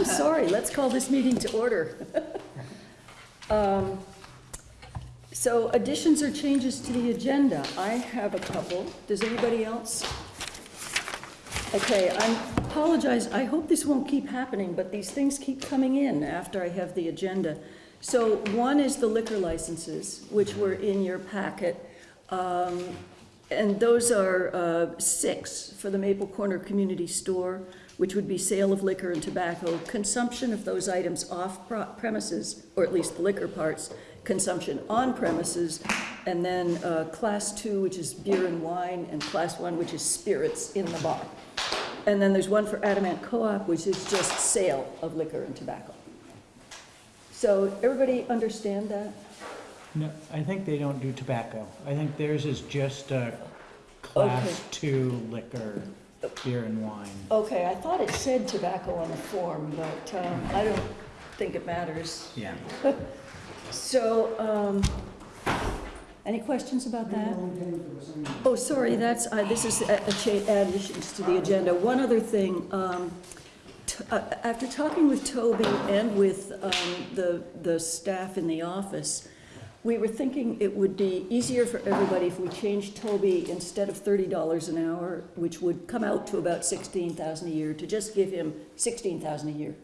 I'm sorry, let's call this meeting to order. Um, So additions or changes to the agenda, I have a couple. Does anybody else? Okay, I apologize, I hope this won't keep happening, but these things keep coming in after I have the agenda. So one is the liquor licenses, which were in your packet. Um, And those are uh, six for the Maple Corner Community Store, which would be sale of liquor and tobacco, consumption of those items off premises, or at least the liquor parts, consumption on premises, and then uh, Class Two, which is beer and wine, and Class One, which is spirits in the bar. And then there's one for Adamant Co-op, which is just sale of liquor and tobacco. So everybody understand that? No, I think they don't do tobacco. I think theirs is just a class Okay. two liquor, beer and wine. Okay, I thought it said tobacco on the form, but um, I don't think it matters. Yeah. So, um, any questions about that? Oh, sorry, that's, uh, this is a- a cha- additions to the agenda. One other thing, um, t- uh, after talking with Toby and with um, the, the staff in the office, we were thinking it would be easier for everybody if we changed Toby instead of thirty dollars an hour, which would come out to about sixteen thousand a year, to just give him sixteen thousand a year.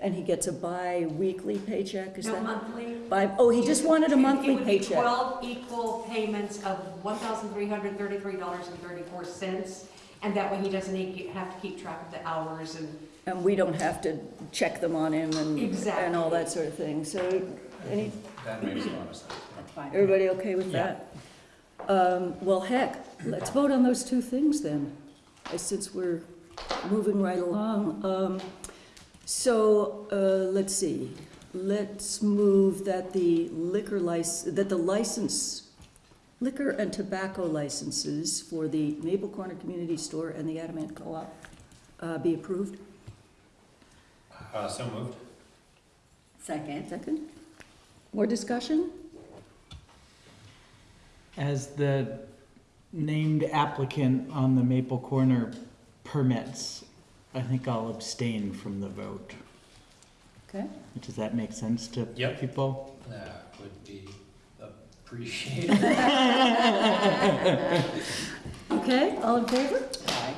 And he gets a bi-weekly paycheck, is No that? monthly. By, oh, he just wanted a monthly It would be paycheck. twelve equal payments of one thousand three hundred thirty-three dollars and thirty-four cents. And that way he doesn't need- have to keep track of the hours and, And we don't have to check them on him and, and all Exactly. that sort of thing. So, any, That makes a lot of sense. everybody okay with Yeah. that? Um, well, heck, let's vote on those two things then, uh, since we're moving right along. Um, so, uh, let's see, let's move that the liquor license, that the license, liquor and tobacco licenses for the Maple Corner Community Store and the Adamant Co-op, uh, be approved. Uh, so moved. Second. Second. More discussion? As the named applicant on the Maple Corner permits, I think I'll abstain from the vote. Okay. Does that make sense to Yep. people? That would be appreciated. Okay, all in favor?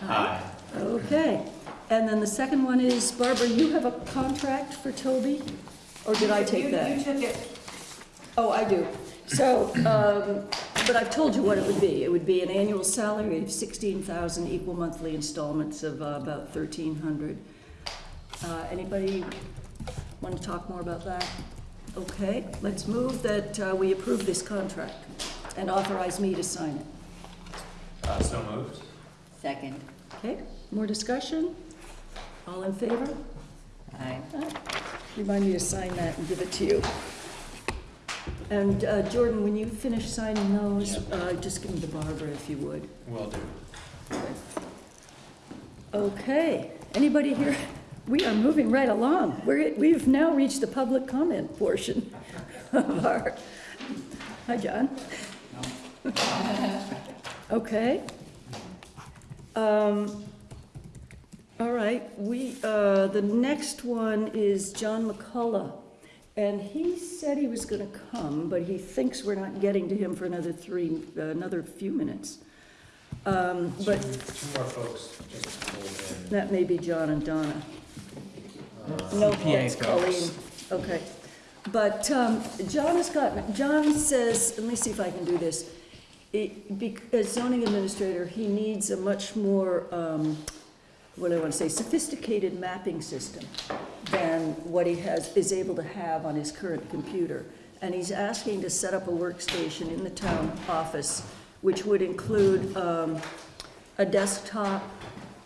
Aye. Okay. And then the second one is, Barbara, you have a contract for Toby? Or did I take You- that? You took it, Oh, I do. So, um, but I've told you what it would be. It would be an annual salary of sixteen thousand, equal monthly installments of uh, about thirteen hundred. Uh, anybody want to talk more about that? Okay, let's move that uh, we approve this contract and authorize me to sign it. Uh, so moved. Second. Okay, more discussion? All in favor? Aye. Remind me to sign that and give it to you. And uh, Jordan, when you finish signing those, uh, just give them to Barbara if you would. Will do. Okay, anybody here? We are moving right along. We're, we've now reached the public comment portion of our, hi, John. Okay. Um, all right, we, uh, the next one is John McCullough. And he said he was gonna come, but he thinks we're not getting to him for another three, uh, another few minutes. Um, Two, but two more folks just pulled in. that may be John and Donna. Uh, No, CPA Colleen. Okay. But um, John has got, John says, let me see if I can do this. It- bec- As zoning administrator, he needs a much more, um, what I want to say, sophisticated mapping system than what he has, is able to have on his current computer. And he's asking to set up a workstation in the town office, which would include um, a desktop,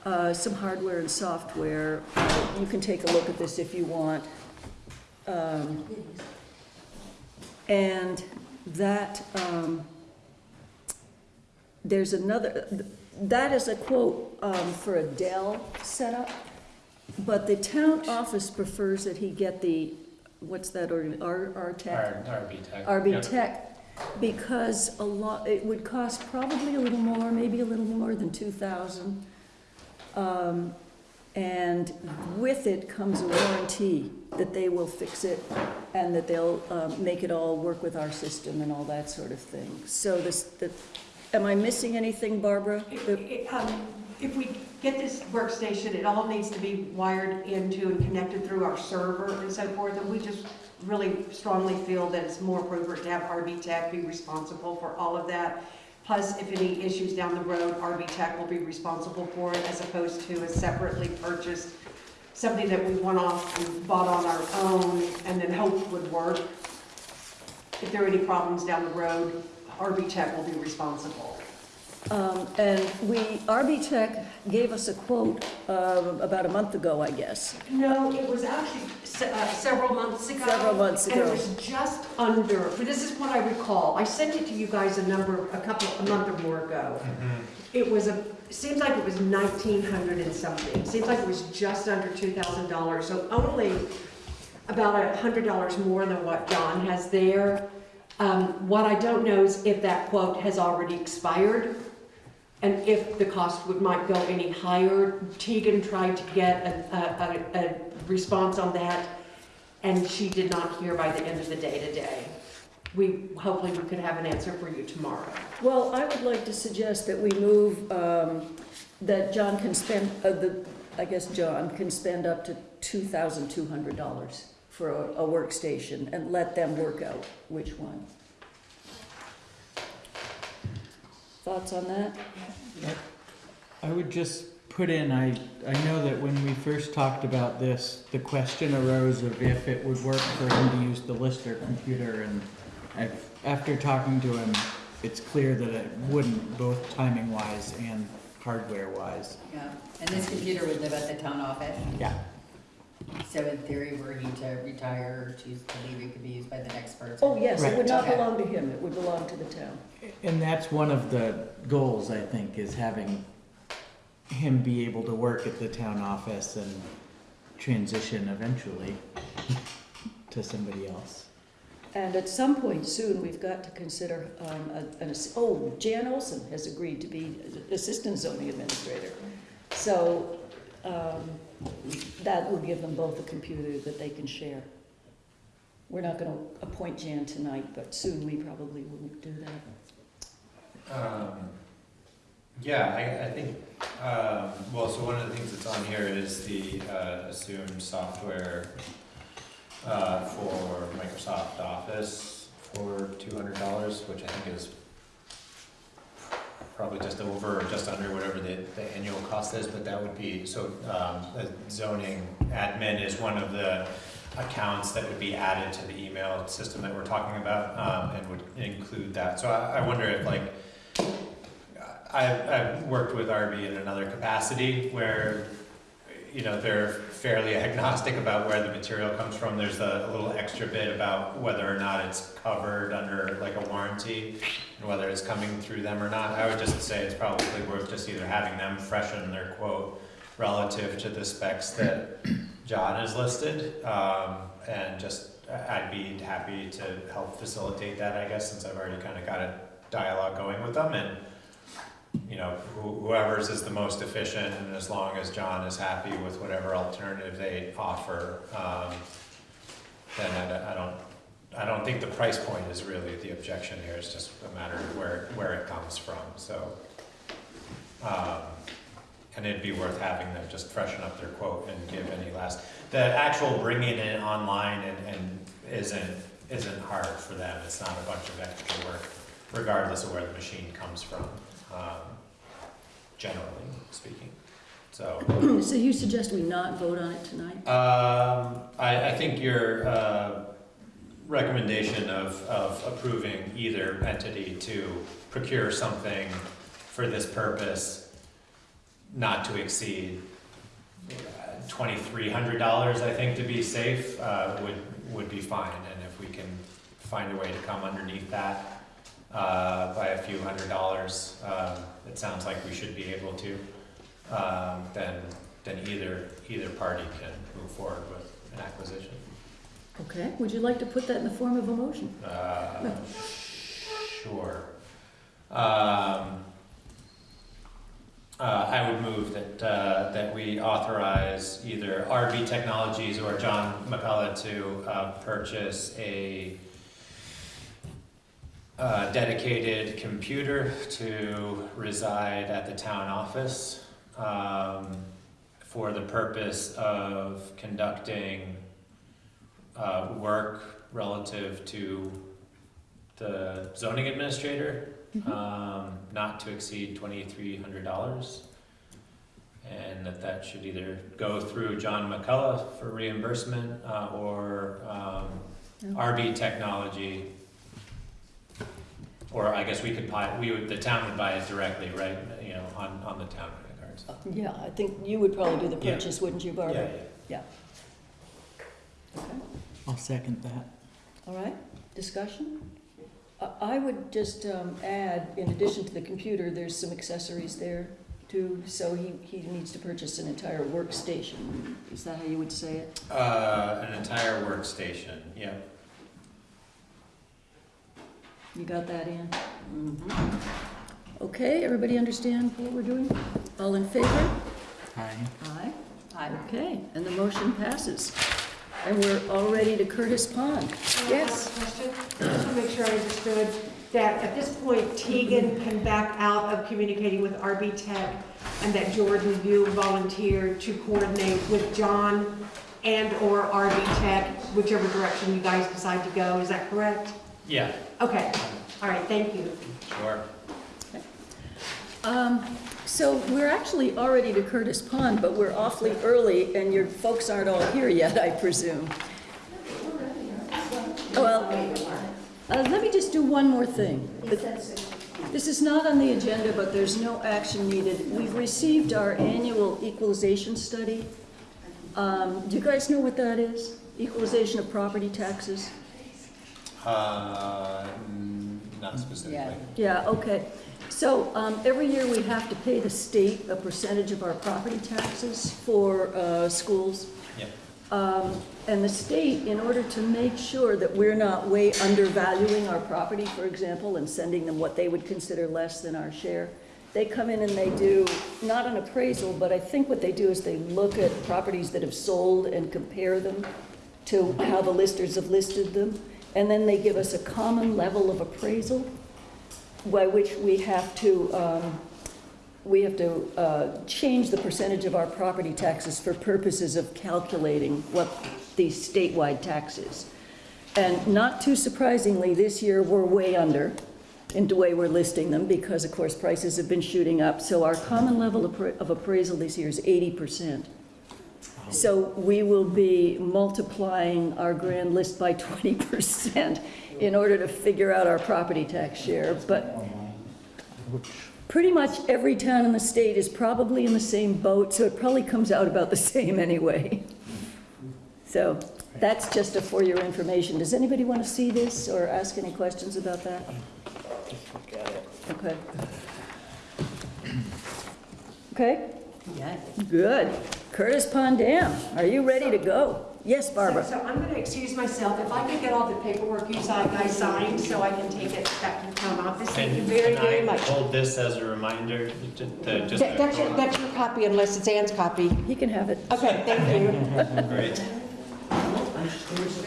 uh, some hardware and software. You can take a look at this if you want. Um, And that, um, there's another, that is a quote um, for a Dell setup, but the town office prefers that he get the, what's that, organ- R, R Tech? R, RB Tech. RB. Tech, because a lot, it would cost probably a little more, maybe a little more than two thousand. Um, And with it comes a warranty that they will fix it and that they'll um, make it all work with our system and all that sort of thing. So this, the, am I missing anything, Barbara? The- It- um, If we get this workstation, it all needs to be wired into and connected through our server and so forth, and we just really strongly feel that it's more appropriate to have RB Tech be responsible for all of that. Plus, if any issues down the road, RB Tech will be responsible for it as opposed to a separately purchased, something that we went off and bought on our own and then hoped would work. If there are any problems down the road, RB Tech will be responsible. Um, And we, RB Tech gave us a quote uh, about a month ago, I guess. No, it was actually se- uh, several months ago. Several months ago. And ago. it was just under, but this is what I recall. I sent it to you guys a number, a couple, a month or more ago. It was a, seems like it was nineteen hundred and something. Seems like it was just under two thousand dollars, so only about a hundred dollars more than what John has there. Um, what I don't know is if that quote has already expired and if the cost would, might go any higher. Tegan tried to get a, a, a, response on that, and she did not hear by the end of the day today. We, hopefully we could have an answer for you tomorrow. Well, I would like to suggest that we move, um, that John can spend, uh, the, I guess John can spend up to two thousand two hundred dollars for a, a workstation and let them work out which one. Thoughts on that? I would just put in, I, I know that when we first talked about this, the question arose of if it would work for him to use the Lister computer, and I've, after talking to him, it's clear that it wouldn't, both timing wise and hardware wise. Yeah, and this computer would live at the town office, Yeah. So in theory, were he to retire or choose to leave, it could be used by the next person. Oh, yes, it would not Okay. belong to him, it would belong to the town. And that's one of the goals, I think, is having him be able to work at the town office and transition eventually to somebody else. And at some point soon, we've got to consider, um, a- an, ass- oh, Jan Olson has agreed to be Assistant Zoning Administrator. So, um, that will give them both a computer that they can share. We're not gonna appoint Jan tonight, but soon we probably will do that. Um, Yeah, I, I think, um, well, so one of the things that's on here is the uh, assumed software uh, for Microsoft Office for two hundred dollars, which I think is probably just over or just under whatever the, the annual cost is, but that would be, so um, zoning admin is one of the accounts that would be added to the email system that we're talking about um, and would include that. So I, I wonder if like, I've, I've worked with RB in another capacity where, you know, they're fairly agnostic about where the material comes from. There's a, a little extra bit about whether or not it's covered under like a warranty and whether it's coming through them or not. I would just say it's probably worth just either having them freshen their quote relative to the specs that John has listed. Um, and just, I- I'd be happy to help facilitate that, I guess, since I've already kind of got a dialogue going with them and you know, who- whoever's is the most efficient, and as long as John is happy with whatever alternative they offer, um, then I don't- I don't, I don't think the price point is really the objection here, it's just a matter of where, where it comes from, so. um, And it'd be worth having them just freshen up their quote and give any last, the actual bringing it online and, and isn't, isn't hard for them, it's not a bunch of extra work, regardless of where the machine comes from um, generally speaking. So, So you suggest we not vote on it tonight? um, I, I think your, uh, recommendation of, of approving either entity to procure something for this purpose not to exceed uh, twenty-three hundred dollars, I think, to be safe, uh, would, would be fine. And if we can find a way to come underneath that, uh, by a few hundred dollars, um, it sounds like we should be able to, um, then, then either, either party can move forward with an acquisition. Okay, would you like to put that in the form of a motion? Uh, Sure. Um, uh, I would move that, uh, that we authorize either RB Technologies or John McCullough to, uh, purchase a uh, dedicated computer to reside at the town office, um, for the purpose of conducting, uh, work relative to the zoning administrator, um, not to exceed twenty-three hundred dollars. And that that should either go through John McCullough for reimbursement, uh, or, um, RB Technology. Or I guess we could buy, we would, the town would buy it directly, right, you know, on, on the town credit cards. Yeah, I think you would probably do the Yeah. purchase, wouldn't you, Barbara? Yeah, Okay. I'll second that. All right, discussion? I- I would just um, add, in addition to the computer, there's some accessories there too. So he, he needs to purchase an entire workstation. Is that how you would say it? yeah. Uh, an entire workstation, yeah. You got that, Ann? Mhm. Okay, everybody understand what we're doing? All in favor? Aye. Aye. Aye. Okay, and the motion passes. And we're all ready to Curtis Pond. Yes? Question, just to make sure I understood, that at this point Tegan can back out of communicating with RB Tech and that Jordan, you volunteer to coordinate with John and/or RB Tech, whichever direction you guys decide to go, is that correct? Yeah, Okay, all right, thank you. sure. Um, so we're actually already to Curtis Pond, but we're awfully early and your folks aren't all here yet, I presume. Well, uh, let me just do one more thing. This is not on the agenda, but there's no action needed. We've received our annual equalization study. Um, do you guys know what that is? Equalization of property taxes? Uh, mm, not specifically. Yeah, okay. So, um, every year we have to pay the state a percentage of our property taxes for, uh, schools. Yep. Um, and the state, in order to make sure that we're not way undervaluing our property, for example, and sending them what they would consider less than our share, they come in and they do, not an appraisal, but I think what they do is they look at properties that have sold and compare them to how the listers have listed them. And then they give us a common level of appraisal by which we have to, um, we have to uh, change the percentage of our property taxes for purposes of calculating what the statewide tax is. And not too surprisingly, this year, we're way under in the way we're listing them, because of course, prices have been shooting up. So our common level of appra- of appraisal this year is eighty percent. So we will be multiplying our grand list by twenty percent in order to figure out our property tax share. But pretty much every town in the state is probably in the same boat, so it probably comes out about the same anyway. So that's just a for your information. Does anybody want to see this or ask any questions about that? Okay. Okay, Yeah. good. Curtis Pond Dam, are you ready to go? Yes, Barbara? so I'm gonna excuse myself, if I could get all the paperwork you si- guys signed, so I can take it back to the town office, thank you very, can very I much. hold this as a reminder, to, to just. That- That's your, that's your copy unless it's Ann's copy. He can have it. Okay, thank you. Great.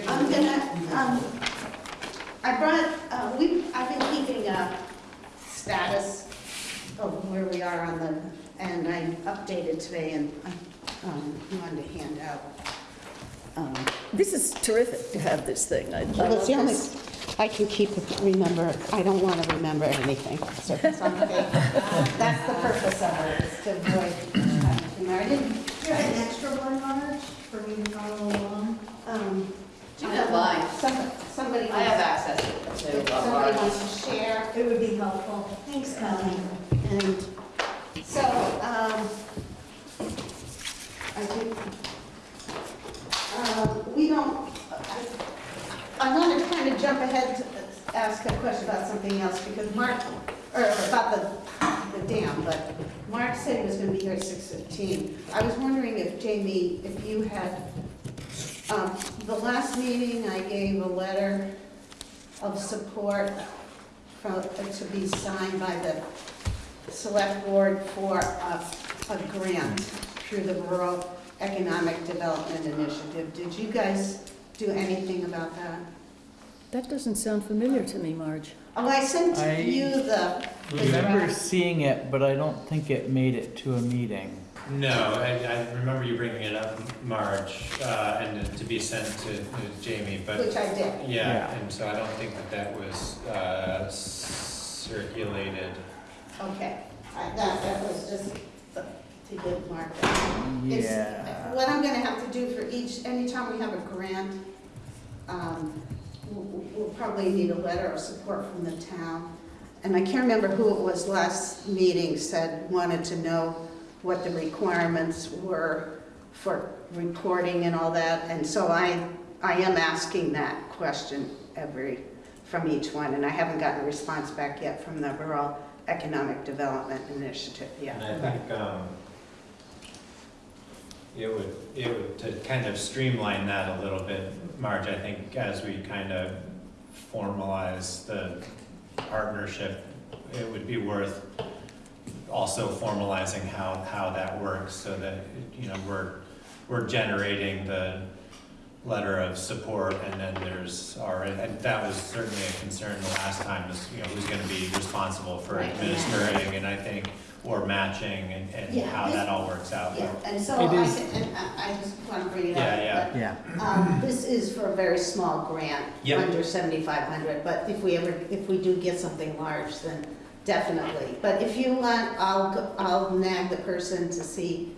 I'm gonna, um, I brought, uh, we, I've been keeping a status of where we are on the, and I updated today and, um, wanted to hand out. Um, This is terrific to have this thing. I I Well, love it's the only, this. I can keep, it- remember, I don't want to remember anything, so it's on the page. That's the purpose of it, is to avoid, uh, I didn't, Do you have an extra one, Marge, for me to follow along? um. Do you have mine? Some- Somebody. I have wants- access to If it. somebody wants to share. It would be helpful. Thanks, Colleen. And so, um, I think, um, we don't, I, I want to kind of jump ahead to ask a question about something else because Mark, or about the, the dam, but Mark said he was going to be here at six fifteen. I was wondering if Jamie, if you had, um, the last meeting I gave a letter of support from, to be signed by the select board for a, a grant through the Rural Economic Development Initiative. Did you guys do anything about that? That doesn't sound familiar to me, Marge. Oh, I sent I- you the, I Remember seeing it, but I don't think it made it to a meeting. No, I, I remember you bringing it up, Marge, uh, and to be sent to to Jamie, but which I did. Yeah, Yeah. and so I don't think that that was uh, circulated. Okay, I, that, that was just to give Mark that. It's- Yeah. What I'm gonna have to do for each, anytime we have a grant, um, we'll, we'll probably need a letter of support from the town. And I can't remember who it was last meeting said, wanted to know what the requirements were for reporting and all that. And so I, I am asking that question every, from each one. And I haven't gotten a response back yet from the Rural Economic Development Initiative yet. And I think um, it would, it would, to kind of streamline that a little bit, Marge, I think as we kind of formalize the partnership, it would be worth also formalizing how, how that works so that, you know, we're, we're generating the letter of support and then there's our, and that was certainly a concern the last time is, you know, who's gonna be responsible for administering and I think, or matching and, and Yeah, how this- that all works out. Yeah, and so I, is- can- and I I just want to bring it up. Yeah, Yeah. but, Um, this is for a very small grant, Yep. under seventy-five hundred, but if we ever, if we do get something large, then definitely. But if you want, I'll, go- I'll nag the person to see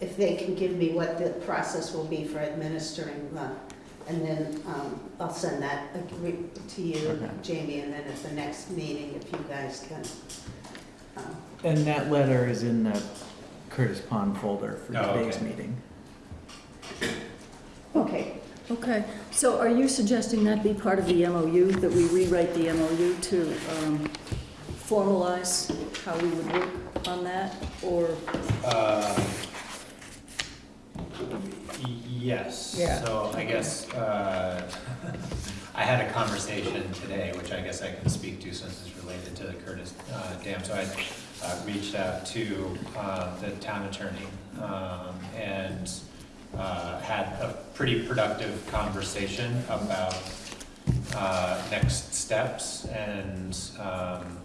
if they can give me what the process will be for administering the, and then, um, I'll send that agree- to you, Okay. Jamie, and then at the next meeting, if you guys can. um, And that letter is in the Curtis Pond folder for Oh, today's okay. meeting. Okay, Okay, so are you suggesting that be part of the MOU, that we rewrite the MOU to um, formalize how we would work on that? Or, Uh, y- Yes. Yeah. So I guess, uh, I had a conversation today, which I guess I can speak to since it's related to the Curtis uh, Dam. So I uh, reached out to uh, the town attorney um, and uh, had a pretty productive conversation about uh, next steps and, um,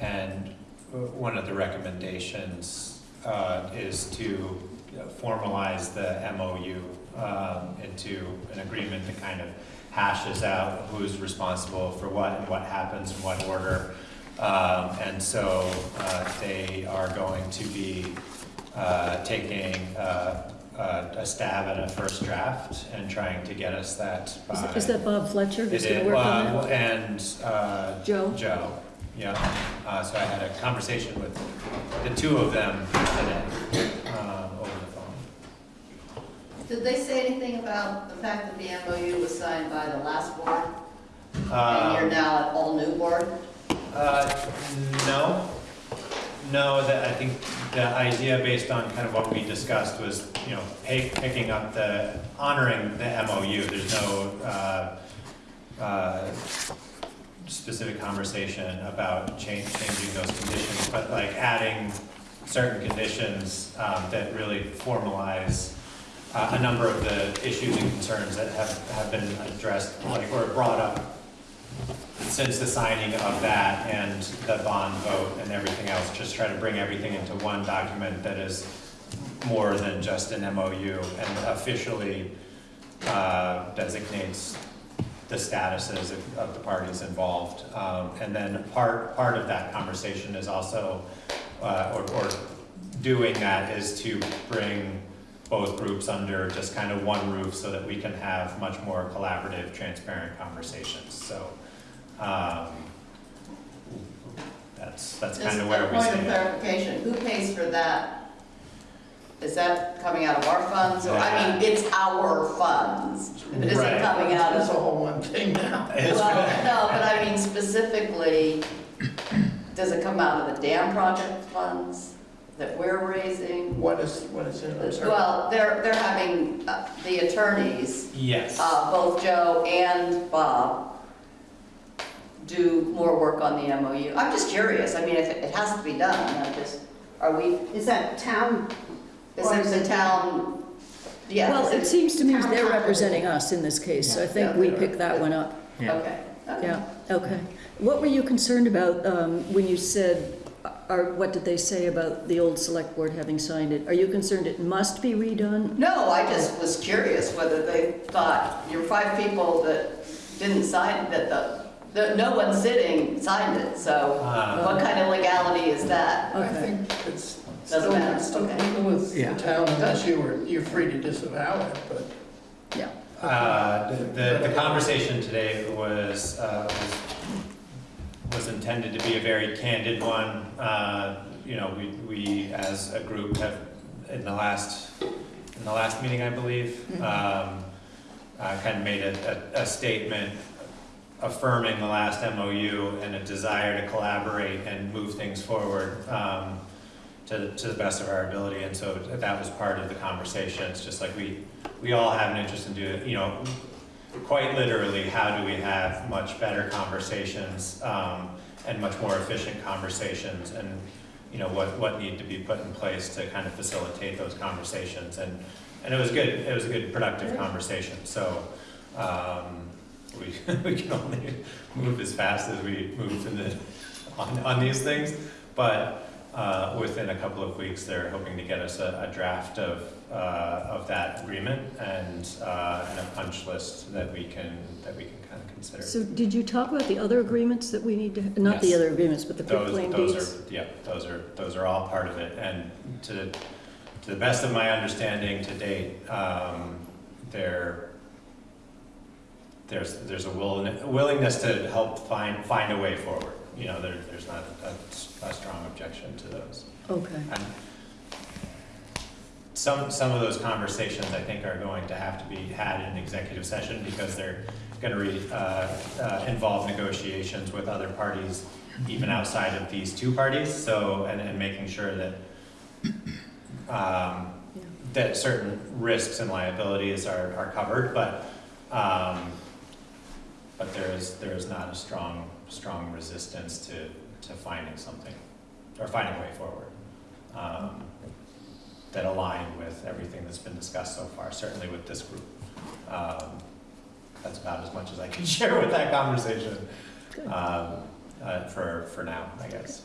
and one of the recommendations uh, is to formalize the MOU um, into an agreement that kind of hashes out who's responsible for what and what happens in what order. Um, And so uh, they are going to be uh, taking uh, uh, a stab at a first draft and trying to get us that is by. is that Bob Fletcher who's It going is, to work on that? And uh, Joe? Joe, yeah. Uh, So I had a conversation with the two of them today um, over the phone. Did they say anything about the fact that the MOU was signed by the last board? And Um, you're now an all-new board? Uh, no, no, that, I think the idea based on kind of what we discussed was, you know, pick, picking up the, honoring the MOU, there's no, uh, uh, specific conversation about change, changing those conditions, but like adding certain conditions, um, that really formalize uh, a number of the issues and concerns that have, have been addressed, like, or brought up since the signing of that and the bond vote and everything else, just try to bring everything into one document that is more than just an MOU and officially uh, designates the statuses of- of the parties involved. Um, And then part, part of that conversation is also, uh, or, or doing that is to bring both groups under just kind of one roof so that we can have much more collaborative, transparent conversations. So um, that's, that's kind of where we Just a point of clarification, who pays for that? Is that coming out of our funds, or, I mean, it's our funds, but is Right. coming out That's a of? whole one thing now. It's- Well, no, but I mean specifically, does it come out of the dam project funds that we're raising? What is, what is it? I'm sorry. Well, they're, they're having, uh, the attorneys Yes. uh, both Joe and Bob do more work on the MOU? I'm just curious, I mean, if it it has to be done, I'm just, are we, Is that town? is Or it is the town? Yeah. Well, is it seems to me they're property. representing us in this case, so I Yeah. think we pick that one up. Yeah. Okay, okay. Yeah, okay. What were you concerned about um, when you said, or what did they say about the old select board having signed it? Are you concerned it must be redone? No, I just was curious whether they thought, your five people that didn't sign, that the, the, no one sitting signed it, so Uh, what kind of legality is that? I Okay. think it's Doesn't still, matter, it's still okay. legal with Yeah. the town unless you were, you're free to disavow it, but. Yeah. Uh, the- The, the conversation today was, uh, was, was intended to be a very candid one. Uh, You know, we, we as a group have, in the last, in the last meeting, I believe, um, uh, kind of made a, a a statement affirming the last MOU and a desire to collaborate and move things forward um, to, to the best of our ability. And so that was part of the conversation. It's just like we, we all have an interest in doing, you know, quite literally, how do we have much better conversations um, and much more efficient conversations? And, you know, what, what need to be put in place to kind of facilitate those conversations? And, and it was good, it was a good productive conversation. So um, we, we can only move as fast as we move in the, on, on these things. But uh, within a couple of weeks, they're hoping to get us a, a draft of, uh, of that agreement and, uh, and a punch list that we can, that we can kind of consider. So did you talk about the other agreements that we need to, not the other agreements, but the Those, quitclaim those deeds? are, yeah, those are, those are all part of it. And to, to the best of my understanding to date, um, there, there's, there's a willing- willingness to help find, find a way forward. You know, there, there's not a, a strong objection to those. Okay, And some, some of those conversations, I think, are going to have to be had in executive session because they're gonna re, uh, uh, involve negotiations with other parties, even outside of these two parties, so, and, and making sure that, um, Yeah. that certain risks and liabilities are, are covered, but, um, but there is, there is not a strong, strong resistance to, to finding something, or finding a way forward. Um, that align with everything that's been discussed so far, certainly with this group. Um, That's about as much as I can share with that conversation, um, uh, for, for now, I guess.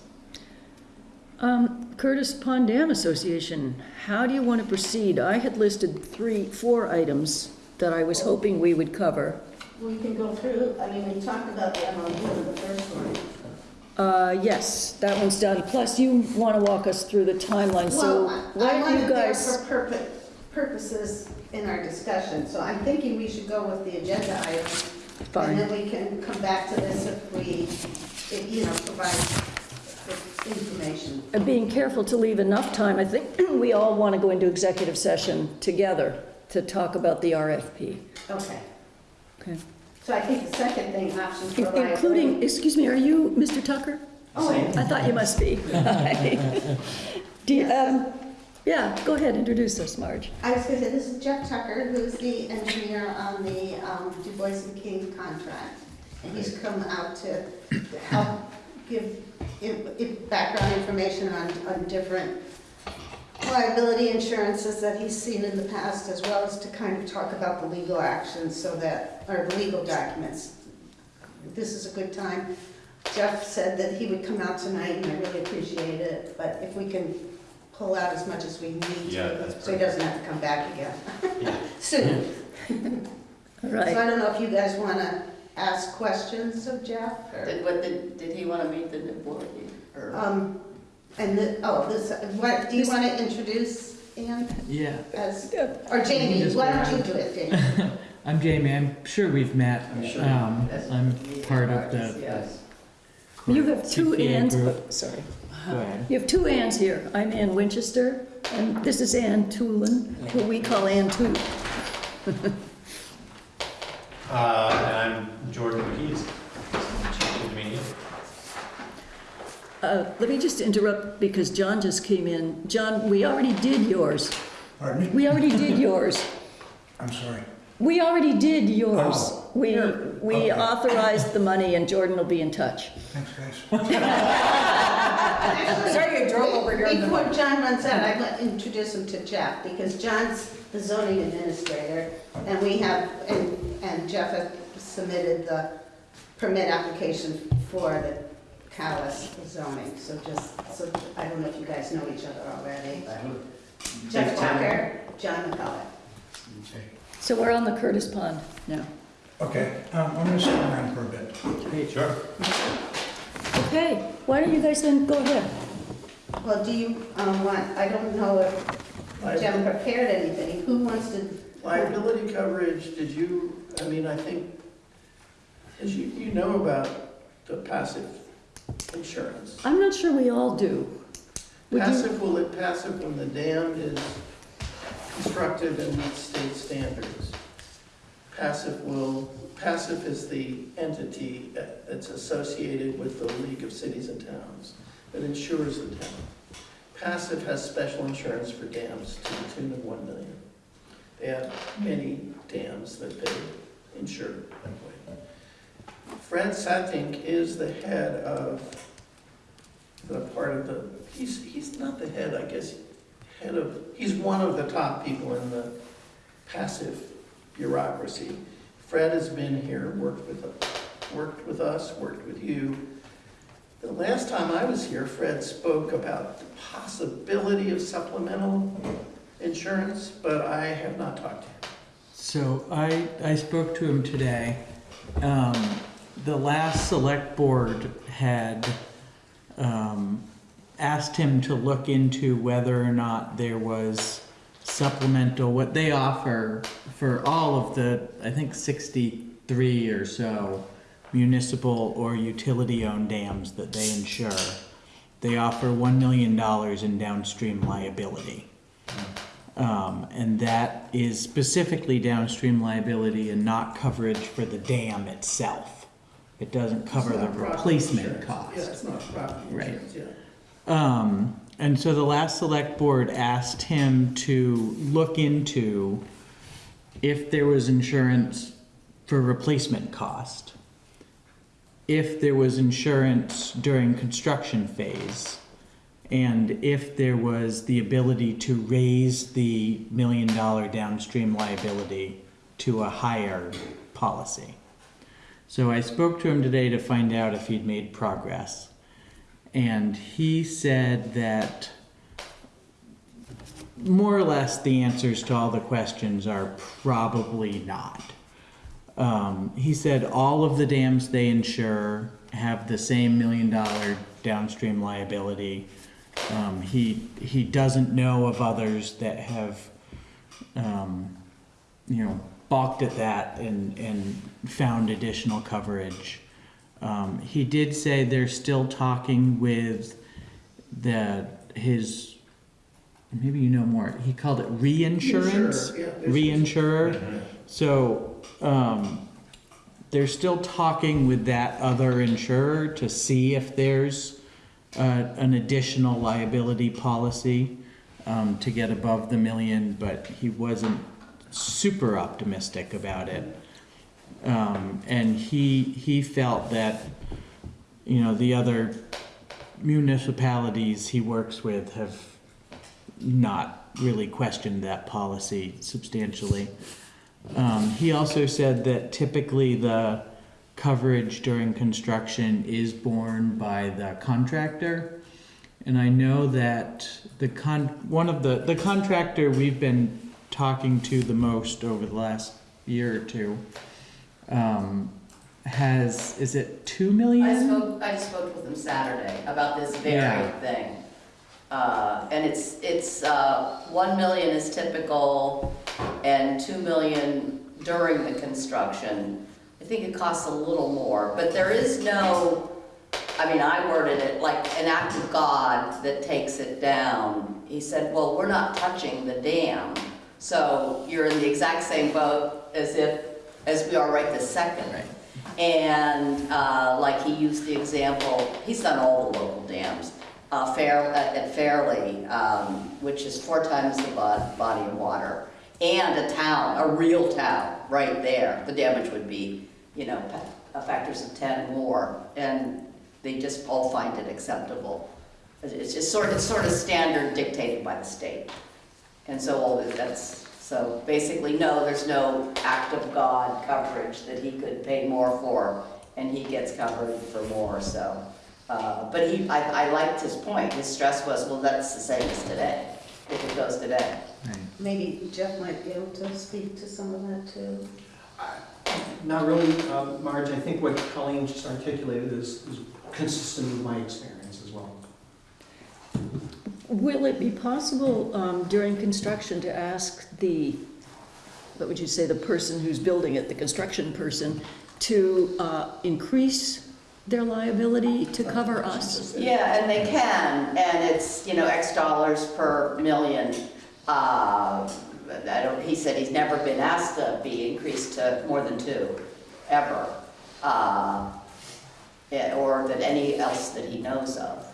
Um, Curtis Pond Dam Association, how do you want to proceed? I had listed three, four items that I was hoping we would cover. We can go through, I mean, we talked about the MOU, the first one. Uh, yes, that one's done. Plus, you want to walk us through the timeline, so Well, I- why I don't you there guys? for purpo- purposes in our discussion, so I'm thinking we should go with the agenda item. And then we can come back to this if we, if, you know, provide information. And being careful to leave enough time, I think we all want to go into executive session together to talk about the RFP. Okay. Okay. So I think the second thing, options for liability. Including, excuse me, are you Mr. Tucker? Oh, I thought you must be. Do you, um, yeah, go ahead, introduce us, Marge. I was gonna say, this is Jeff Tucker, who's the engineer on the um, DuBois and King contract. And he's come out to help give i- i- background information on, on different liability insurances that he's seen in the past, as well as to kind of talk about the legal actions so that, or the legal documents. This is a good time. Jeff said that he would come out tonight, and I really appreciate it, but if we can pull out as much as we need Yeah, to, that's so he doesn't have to come back again Yeah. soon. All So I right. don't know if you guys want to ask questions of Jeff, or, Did, what, did, did he wanna meet the new board, or? um, and the, oh, this, what, do you want to introduce Ann Yeah, as, or Jamie, Just why don't you do it, Jamie? I'm Jamie. I'm sure we've met. I'm sure. Um, Yes. I'm part of the. yes. You have two CPA Anns, group. oh, sorry. Go ahead. You have two Anns here. I'm Ann Winchester, and this is Ann Toolin, who we call Ann Tool. Uh, and I'm Jordan McKees. Good to meet you. Uh, Let me just interrupt because John just came in. John, we already did yours. Pardon me? We already did yours. I'm sorry. We already did yours. Oh. We, we Okay. authorized the money and Jordan will be in touch. Thanks, guys. Sorry you drove over here in the- Before John runs out, I'd like to introduce him to Jeff, because John's the zoning administrator, and we have, and, and Jeff has submitted the permit application for the Calais zoning, so just, so, I don't know if you guys know each other already, but Jeff Walker, John McCullough. So we're on the Curtis Pond now. Okay, um, I'm gonna stick around for a bit. Sure. Okay, why don't you guys then go ahead? Well, do you, um, want, I don't know if Jeff prepared anything, who wants to? Liability coverage, did you, I mean, I think, as you, you know about the PACIF insurance. I'm not sure we all do. Would PACIF, will it PACIF when the dam is constructed and meets state standards? PACIF will, PACIF is the entity that's associated with the League of Cities and Towns that insures the town. PACIF has special insurance for dams to the tune of one million. They have many dams that they insure. Fred Satink is the head of the part of the, he's, he's not the head, I guess, head of, he's one of the top people in the PACIF bureaucracy. Fred has been here, worked with, worked with us, worked with you. The last time I was here, Fred spoke about the possibility of supplemental insurance, but I have not talked to him. So I, I spoke to him today. Um, the last select board had, um, asked him to look into whether or not there was supplemental, what they offer for all of the, I think sixty-three or so municipal or utility-owned dams that they insure. They offer one million dollars in downstream liability. Um, and that is specifically downstream liability and not coverage for the dam itself. It doesn't cover the replacement cost. Yeah, it's not property Right. insurance, yeah. Um, and so the last select board asked him to look into if there was insurance for replacement cost. If there was insurance during construction phase. And if there was the ability to raise the million dollar downstream liability to a higher policy. So I spoke to him today to find out if he'd made progress. And he said that more or less the answers to all the questions are probably not. Um, he said all of the dams they insure have the same million dollar downstream liability. Um, he, he doesn't know of others that have, um, you know, balked at that and, and found additional coverage. Um, he did say they're still talking with the, his, maybe you know more, he called it reinsurance? Insurer, yeah, Reinsurer. So, um, they're still talking with that other insurer to see if there's, uh, an additional liability policy, um, to get above the million, but he wasn't super optimistic about it. Um, and he, he felt that, you know, the other municipalities he works with have not really questioned that policy substantially. Um, he also said that typically the coverage during construction is borne by the contractor. And I know that the con, one of the, the contractor we've been talking to the most over the last year or two, um, has, is it two million? I spoke, I spoke with him Saturday about this very Yeah. thing. Uh, and it's, it's, uh, one million is typical and two million during the construction. I think it costs a little more, but there is no, I mean, I worded it like an act of God that takes it down. He said, well, we're not touching the dam, so you're in the exact same boat as if, as we are right this second. Right. And uh, like he used the example, he's done all the local dams. Uh, Fair, at at Fairlee, um, which is four times the body of water. and a town, a real town, right there, the damage would be, you know, pa- factors of ten more, and they just all find it acceptable. It's- It's just sort, it's sort of standard dictated by the state. And so all that, that's, so basically, no, there's no act of God coverage that he could pay more for, and he gets covered for more, so. Uh, but he, I, I liked his point, his stress was, well, that's the same as today, if it goes today. Maybe Jeff might be able to speak to some of that too. Not really, um, Marge, I think what Colleen just articulated is, is consistent with my experience as well. Will it be possible um, during construction to ask the, what would you say, the person who's building it, the construction person, to uh, increase their liability to cover us? Yeah, and they can, and it's, you know, X dollars per million. Uh, I don't, he said he's never been asked to be increased to more than two, ever. Uh, Or that any else that he knows of.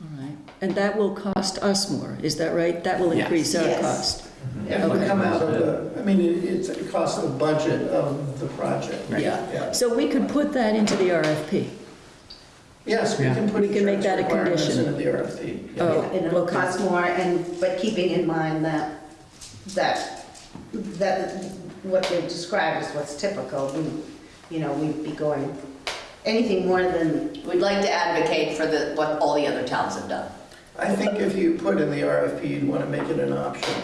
All right. And that will cost us more, is that right? That will Yes. increase our Yes. cost? Mm-hmm. It would come out of the, I mean, it- it's, it costs the budget of the project. Yeah. Yeah. So we could put that into the RFP? Yes, we Yeah. can put We can make insurance that a requirements condition. into the RFP. Oh, yeah. Oh, And it'll okay. cost more, and, but keeping in mind that, that, that what they described is what's typical, we, you know, we'd be going, anything more than, We'd like to advocate for the, what all the other towns have done. I think if you put in the RFP, you'd want to make it an option.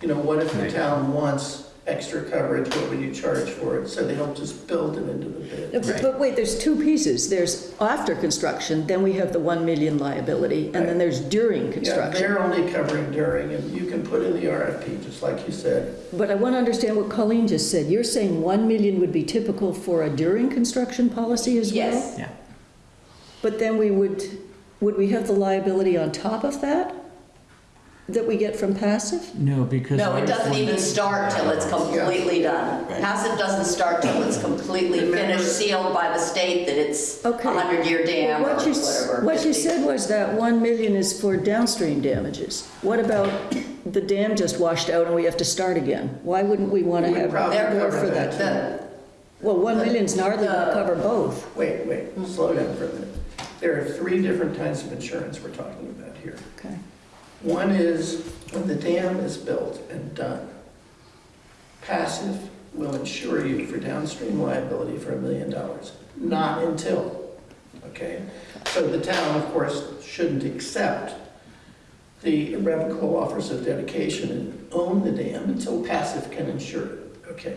You know, what if the town wants extra coverage, what would you charge for it? So they don't just build it into the bid. But but wait, there's two pieces. There's after construction, then we have the 1 million liability, and then there's during Yeah, construction. they're only covering during, and you can put in the RFP, just like you said. But I want to understand what Colleen just said. You're saying 1 million would be typical for a during construction policy as well? Yes. Yeah. But then we would, would we have the liability on top of that? That we get from PACIF? No, because. No, it ours doesn't wouldn't- even start till it's completely done. PACIF doesn't start till it's completely Remember- finished, sealed by the state that it's a Okay. hundred-year dam or What you, s- whatever. what you 50. said was that 1 million is for downstream damages. What about the dam just washed out and we have to start again? Why wouldn't we want to have probably more cover for that, that? too. Well, 1 million's hardly going to cover both. Wait, wait, slow down for a minute. There are three different kinds of insurance we're talking about here. Okay. One is when the dam is built and done, PACIF will insure you for downstream liability for a million dollars, not until, okay? So the town, of course, shouldn't accept the irrevocable offers of dedication and own the dam until PACIF can insure it, okay?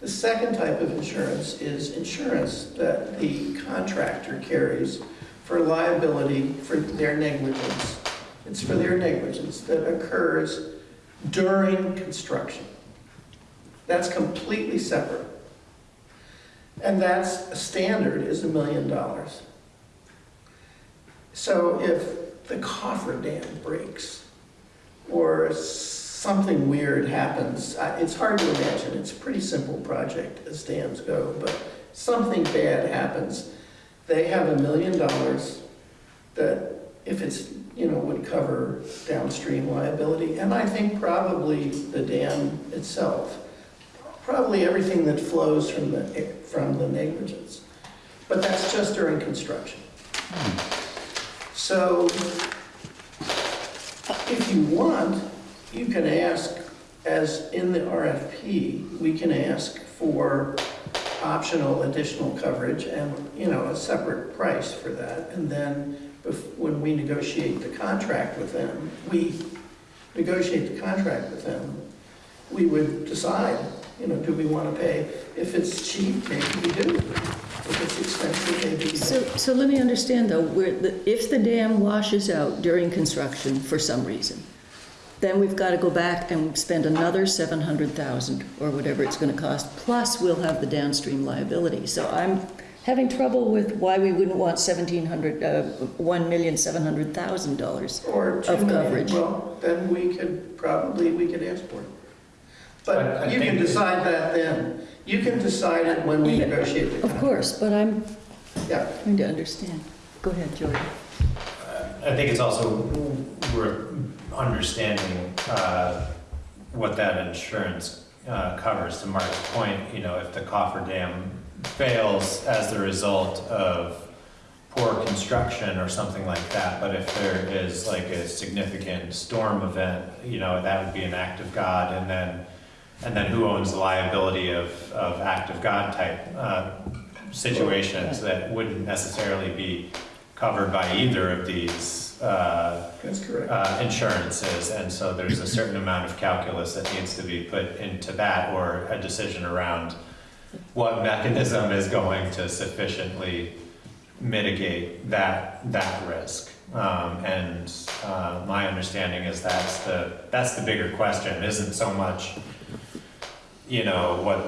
The second type of insurance is insurance that the contractor carries for liability for their negligence. It's for their negligence that occurs during construction. That's completely separate. And that's, a standard is a million dollars. So if the coffer dam breaks, or something weird happens, it's hard to imagine, it's a pretty simple project as dams go, but something bad happens, they have a million dollars that if it's, you know, would cover downstream liability, and I think probably the dam itself, probably everything that flows from the, from the negligence. But that's just during construction. So if you want, you can ask, as in the RFP, we can ask for optional additional coverage and, you know, a separate price for that. And then when we negotiate the contract with them, we negotiate the contract with them, we would decide, you know, do we want to pay? If it's cheap, maybe we do. If it's expensive, maybe we So, don't. so let me understand though, where the, if the dam washes out during construction for some reason, then we've got to go back and spend another seven hundred thousand or whatever it's going to cost, plus we'll have the downstream liability. So I'm having trouble with why we wouldn't want seventeen hundred, uh, one million seven hundred thousand dollars. Or two of million, coverage. well, then we could, probably, we could ask for it. I- I But you can think- decide that then. You can decide it when we Yeah, negotiate the Of contract. course, but I'm Yeah, trying to understand. Go ahead, Jordan. I think it's also worth understanding uh, what that insurance uh, covers. To Mark's point, you know, if the coffer dam fails as the result of poor construction or something like that, but if there is like a significant storm event, you know, that would be an act of God, and then, and then who owns the liability of, of act of God type uh, situations that wouldn't necessarily be covered by either of these uh, That's correct. uh, insurances, and so there's a certain amount of calculus that needs to be put into that, or a decision around what mechanism is going to sufficiently mitigate that, that risk. Um, and, uh, my understanding is that's the, that's the bigger question, isn't so much, you know, what,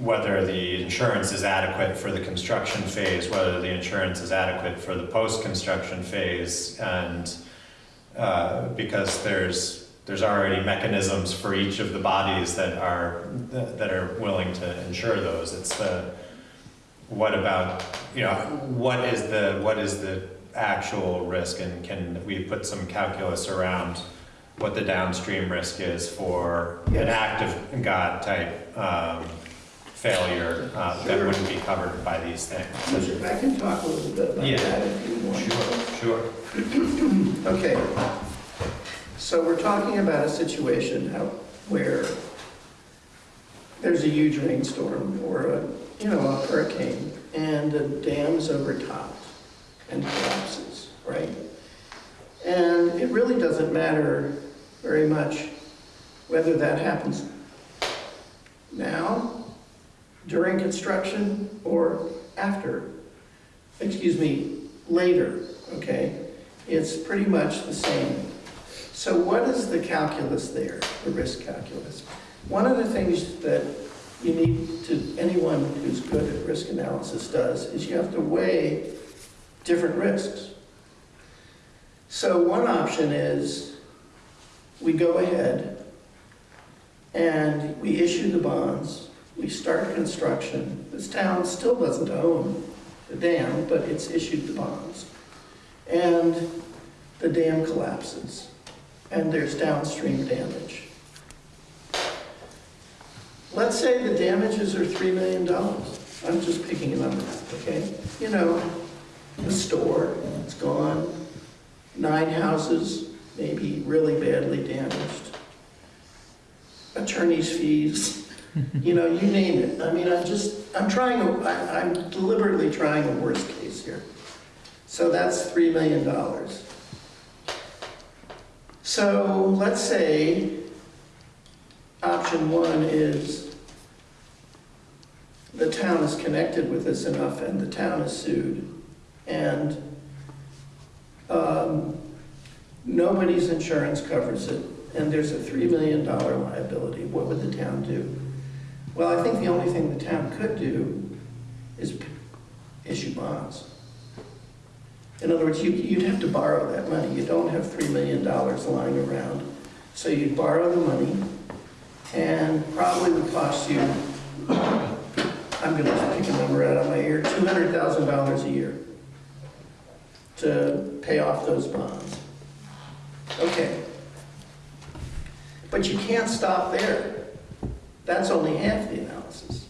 whether the insurance is adequate for the construction phase, whether the insurance is adequate for the post-construction phase, and, uh, because there's, there's already mechanisms for each of the bodies that are, that are willing to insure those. It's the, what about, you know, what is the, what is the actual risk and can we put some calculus around what the downstream risk is for an Yes. act of God type, um, failure, uh, that wouldn't be covered by these things? I can talk a little bit about Yeah. that if you want. Sure, sure. Okay. So we're talking about a situation where there's a huge rainstorm or a, you know, a hurricane and the dam's overtopped and collapses, right? And it really doesn't matter very much whether that happens now, during construction, or after, excuse me, later, okay? It's pretty much the same. So what is the calculus there, the risk calculus? One of the things that you need to, anyone who's good at risk analysis does, is you have to weigh different risks. So one option is, we go ahead and we issue the bonds, we start construction. This town still doesn't own the dam, but it's issued the bonds. And the dam collapses, and there's downstream damage. Let's say the damages are $3 million. I'm just picking a number, okay? You know, the store, it's gone, nine houses, maybe really badly damaged, attorney's fees, you know, you name it. I mean, I'm just, I'm trying, a- I- I'm deliberately trying a worst case here. So that's $3 million. So let's say option one is the town is connected with this enough and the town is sued and um, nobody's insurance covers it and there's a $3 million liability. What would the town do? Well, I think the only thing the town could do is issue bonds. In other words, you, you'd have to borrow that money. You don't have $3 million lying around. So you'd borrow the money and probably would cost you, I'm gonna pick a number out of my ear, $200,000 a year to pay off those bonds. Okay. But you can't stop there. That's only half the analysis.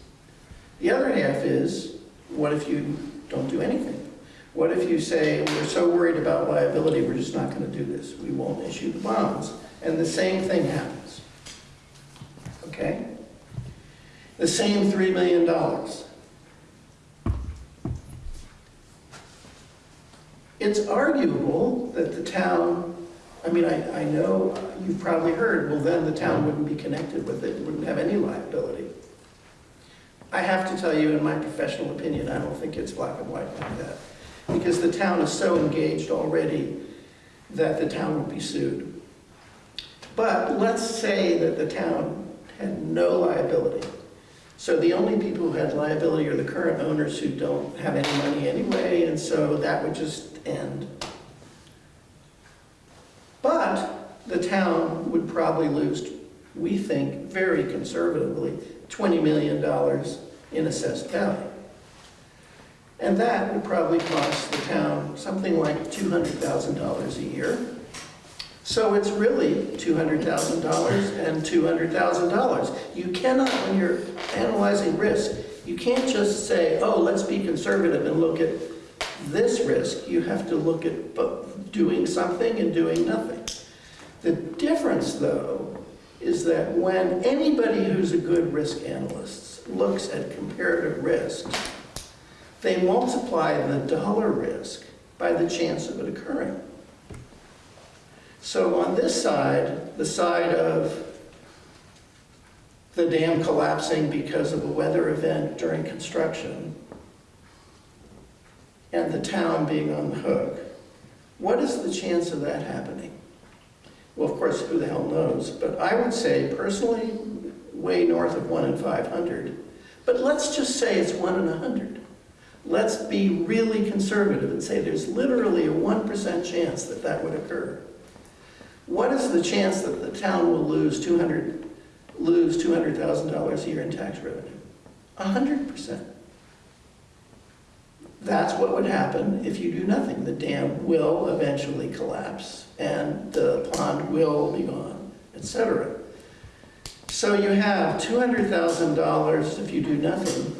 The other half is, what if you don't do anything? What if you say, we're so worried about liability, we're just not gonna do this, we won't issue the bonds, and the same thing happens? Okay? The same $3 million. It's arguable that the town, I mean, I, I know you've probably heard, well, then the town wouldn't be connected with it, wouldn't have any liability. I have to tell you, in my professional opinion, I don't think it's black and white like that. Because the town is so engaged already that the town would be sued. But let's say that the town had no liability. So the only people who had liability are the current owners who don't have any money anyway, and so that would just end. But the town would probably lose, we think, very conservatively, $20 million in assessed value. And that would probably cost the town something like $200,000 a year. So it's really $200,000 and $200,000. You cannot, when you're analyzing risk, you can't just say, oh, let's be conservative and look at this risk. You have to look at doing something and doing nothing. The difference, though, is that when anybody who's a good risk analyst looks at comparative risk, they multiply the dollar risk by the chance of it occurring. So on this side, the side of the dam collapsing because of a weather event during construction, and the town being on the hook, what is the chance of that happening? Well, of course, who the hell knows, but I would say personally, way north of one in 500. But let's just say it's one in 100. Let's be really conservative and say there's literally a 1% chance that that would occur. What is the chance that the town will lose 200, lose $200,000 a year in tax revenue? 100%. That's what would happen if you do nothing. The dam will eventually collapse and the pond will be gone, etc. So you have $200,000 if you do nothing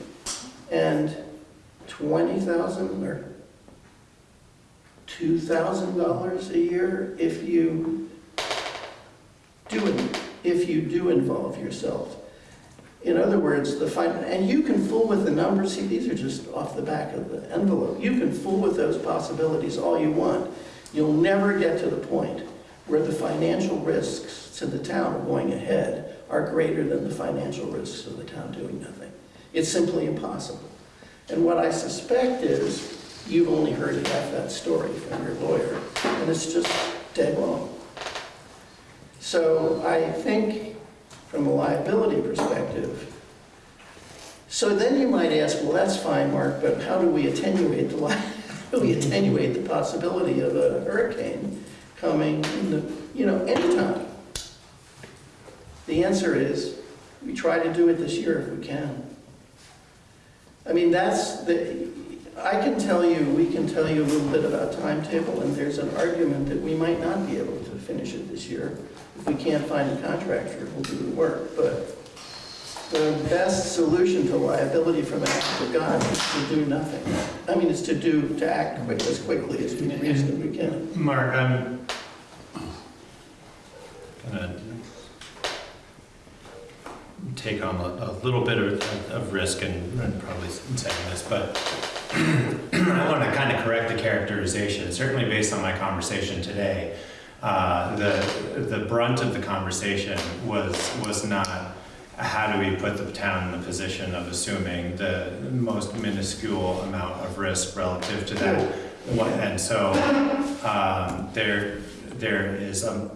and 20,000 or $2,000 a year if you do if you do involve yourself. In other words, the fin, and you can fool with the numbers, see, these are just off the back of the envelope. You can fool with those possibilities all you want. You'll never get to the point where the financial risks to the town going ahead are greater than the financial risks of the town doing nothing. It's simply impossible. And what I suspect is, you've only heard half that story from your lawyer, and it's just dead wrong. So I think, from a liability perspective, so then you might ask, well, that's fine, Mark, but how do we attenuate the, how do we attenuate the possibility of a hurricane coming in the, you know, anytime? The answer is, we try to do it this year if we can. I mean, that's the, I can tell you, we can tell you a little bit about timetable, and there's an argument that we might not be able to finish it this year. If we can't find a contractor, we'll do the work, but the best solution to liability from act of God is to do nothing. I mean, it's to do, to act quick, as quickly as we reasonably can. Mark, I'm gonna take on a, a little bit of, of risk and, and probably saying this, but I want to kind of correct the characterization, certainly based on my conversation today. Uh, the, the brunt of the conversation was, was not how do we put the town in the position of assuming the most minuscule amount of risk relative to that. And so, um, there, there is, um,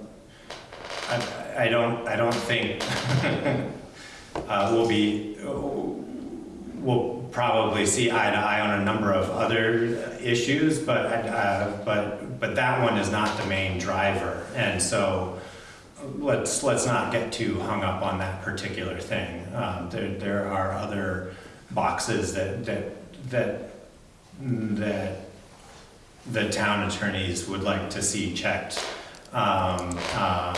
I, I don't, I don't think, uh, we'll be, we'll probably see eye to eye on a number of other issues, but, uh, but, but that one is not the main driver. And so, let's, let's not get too hung up on that particular thing. Um, there, there are other boxes that, that, that, that the town attorneys would like to see checked um, uh,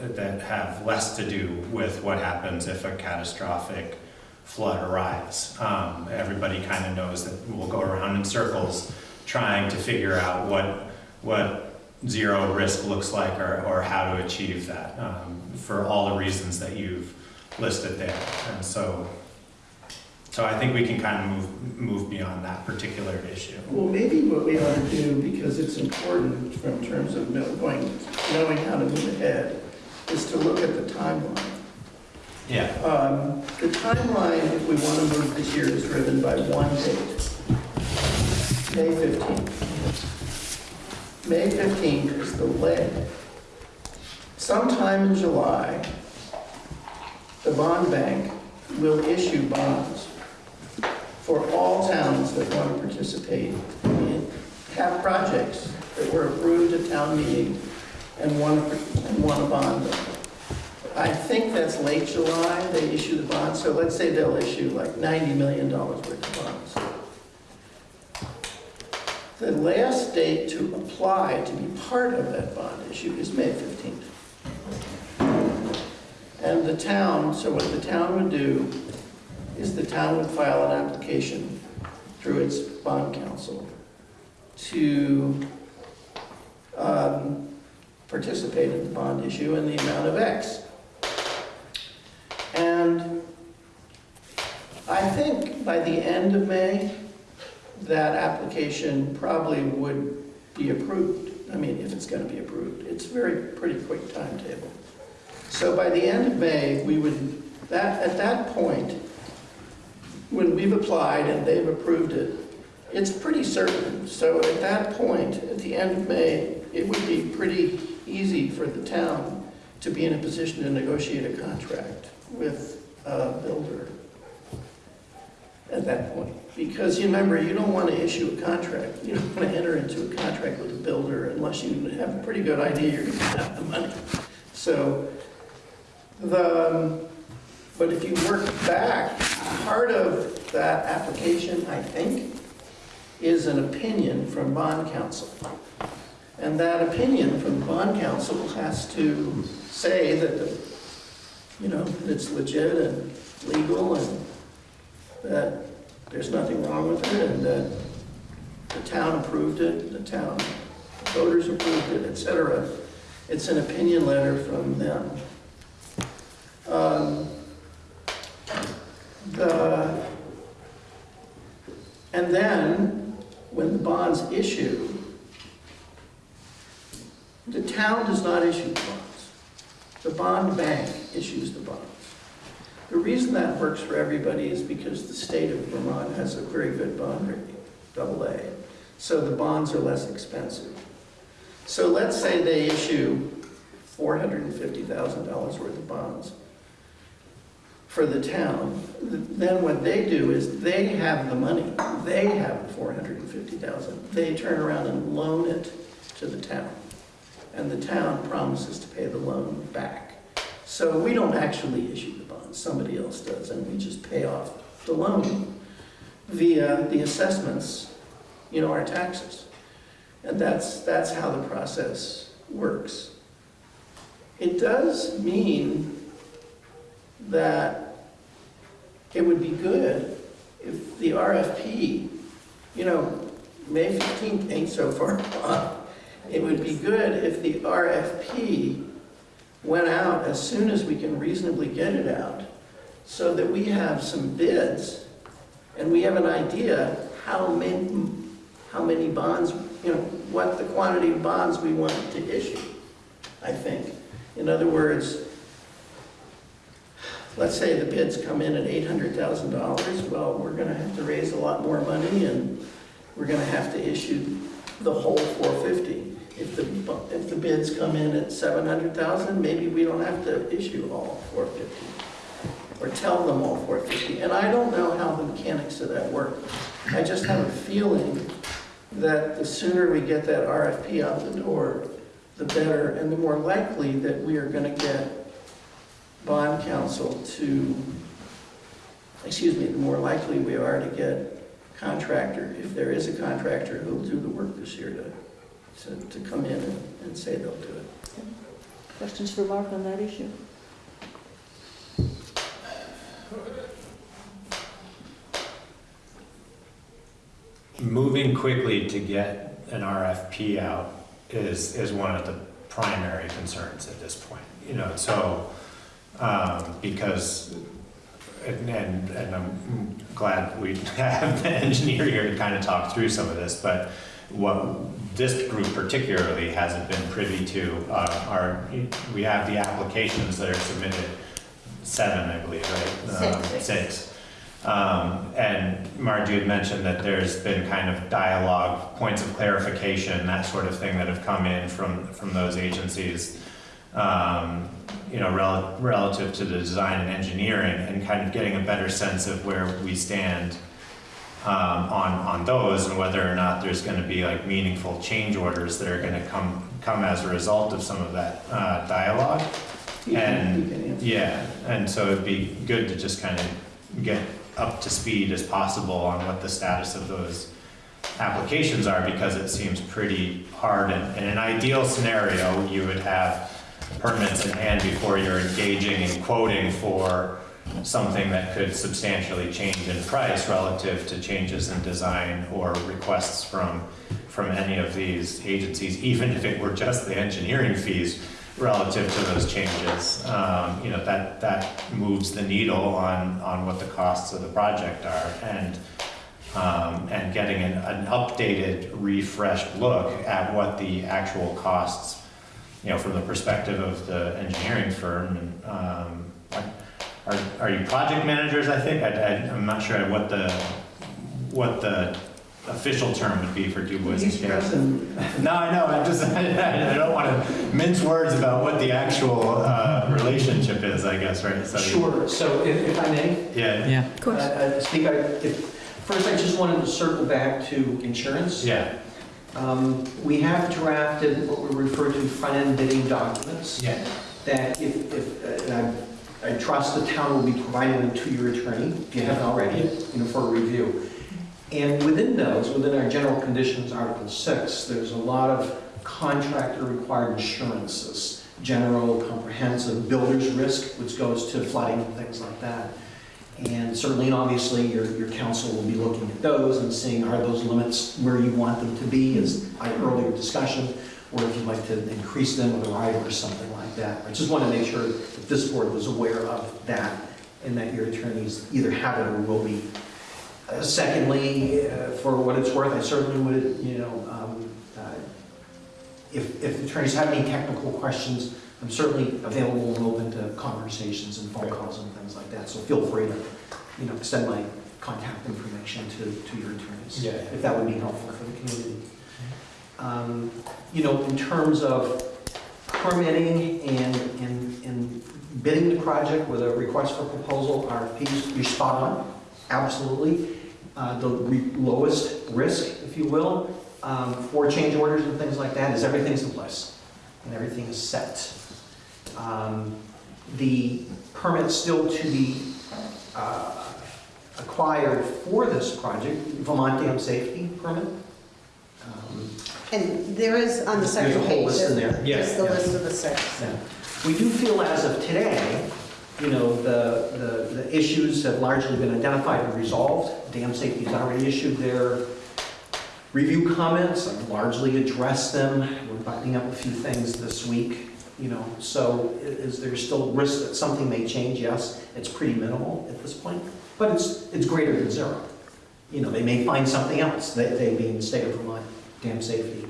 that have less to do with what happens if a catastrophic flood arrives. Um, everybody kind of knows that we'll go around in circles trying to figure out what, what zero risk looks like or, or how to achieve that um, for all the reasons that you've listed there. And so, so I think we can kind of move, move beyond that particular issue. Well, maybe what we ought to do, because it's important from terms of know- going, knowing how to move ahead, is to look at the timeline. Yeah. Um, The timeline, if we want to move this year, is driven by one date, May 15th. May 15th is the leg. Sometime in July, the bond bank will issue bonds for all towns that want to participate in, have projects that were approved at town meeting and want, and want a bond them. I think that's late July, they issue the bonds, so let's say they'll issue like $90 million worth of bonds. The last date to apply to be part of that bond issue is May 15th. And the town, so what the town would do is the town would file an application through its bond counsel to um, participate in the bond issue in the amount of X. And I think by the end of May, that application probably would be approved. I mean, if it's going to be approved. It's very, pretty quick timetable. So by the end of May, we would, that, at that point, when we've applied and they've approved it, it's pretty certain. So at that point, at the end of May, it would be pretty easy for the town to be in a position to negotiate a contract with a builder at that point. Because you remember, you don't want to issue a contract, you don't want to enter into a contract with a builder unless you have a pretty good idea you're going to have the money. So, the, um, but if you work back, part of that application, I think, is an opinion from bond counsel. And that opinion from bond counsel has to say that, the you know, it's legit and legal and that there's nothing wrong with it and that the town approved it, the town voters approved it, etc. It's an opinion letter from them. Um, The, and then, when the bonds issue, the town does not issue the bonds. The bond bank issues the bonds. The reason that works for everybody is because the state of Vermont has a very good bond rating, double A. So the bonds are less expensive. So let's say they issue $450,000 worth of bonds for the town. Then what they do is they have the money. They have the 450,000. They turn around and loan it to the town. And the town promises to pay the loan back. So we don't actually issue the bonds, somebody else does, and we just pay off the loan via the assessments, you know, our taxes. And that's, that's how the process works. It does mean that it would be good if the RFP, you know, May 15th ain't so far off. It would be good if the RFP went out as soon as we can reasonably get it out, so that we have some bids, and we have an idea how many, how many bonds, you know, what the quantity of bonds we want to issue, I think. In other words, let's say the bids come in at $800,000, well, we're gonna have to raise a lot more money, and we're gonna have to issue the whole 450. If the, if the bids come in at 700,000, maybe we don't have to issue all 450, or tell them all 450. And I don't know how the mechanics of that work. I just have a feeling that the sooner we get that RFP out the door, the better, and the more likely that we are gonna get bond counsel to, excuse me, the more likely we are to get contractor, if there is a contractor who'll do the work this year to, to, to come in and, and say they'll do it. Questions for Mark on that issue? moving quickly to get an RFP out is, is one of the primary concerns at this point. You know, so, um, because, and, and and I'm glad we have the engineer here to kind of talk through some of this, but what this group particularly hasn't been privy to uh, are, we have the applications that are submitted, seven, I believe, right? Um, Six. Six. Um, and Marge, you had mentioned that there's been kind of dialogue, points of clarification, that sort of thing that have come in from, from those agencies, um, you know, rel- relative to the design and engineering and kind of getting a better sense of where we stand um, on, on those and whether or not there's going to be like meaningful change orders that are going to come, come as a result of some of that uh, dialogue. You And, yeah, and so it'd be good to just kind of get up to speed as possible on what the status of those applications are because it seems pretty hard. And in an ideal scenario, you would have permits in hand before you're engaging and quoting for something that could substantially change in price relative to changes in design or requests from, from any of these agencies, even if it were just the engineering fees relative to those changes. Um, You know, that, that moves the needle on, on what the costs of the project are. And, um, and getting an, an updated, refreshed look at what the actual costs, you know, from the perspective of the engineering firm. And, um, are, are you project managers, I think? I, I, I'm not sure what the, what the official term would be for DuBois and He's Garrett. No, I know, I'm just, I don't want to mince words about what the actual, uh, relationship is, I guess, right? So- Sure, so if, if I may, Yeah, Yeah, Of course. uh, uh, speak, I, if, first I just wanted to circle back to insurance. yeah, Um, we have drafted what we refer to front-end bidding documents. yeah, that if, if, uh, and I, I trust the town will be providing them to your attorney, if you haven't already, you know, for review. And within those, within our general conditions, Article 6, there's a lot of contractor-required insurances, general, comprehensive, builder's risk, which goes to flooding and things like that. And certainly and obviously, your, your counsel will be looking at those and seeing are those limits where you want them to be, as I earlier discussion, or if you'd like to increase them with a rider or something like that. I just want to make sure that this board was aware of that and that your attorneys either have it or will be. Uh, Secondly, uh, for what it's worth, I certainly would, you know, um, uh, if, if attorneys have any technical questions, I'm certainly available and open to conversations and phone calls and things like that. So feel free to, you know, extend my contact information to, to your attorneys. Yeah. If that would be helpful for the community. Um, You know, in terms of permitting and, and, and bidding the project with a request for proposal, RFPs, you're spot on, absolutely. Uh, The re- lowest risk, if you will, um, for change orders and things like that is everything's in place and everything is set. Um, The permit still to be uh, acquired for this project, Vermont Dam Safety Permit. Um, And there is on the second page. There's a whole page, list in there. there's the Yeah. list of the six. Yeah. We do feel as of today, you know, the, the, the issues have largely been identified and resolved. Dam Safety has already issued their review comments, I've largely addressed them. We're buttoning up a few things this week, you know, so is there still risk that something may change? Yes, it's pretty minimal at this point, but it's, it's greater than zero. You know, they may find something else, they, they being the state of Vermont, dam safety.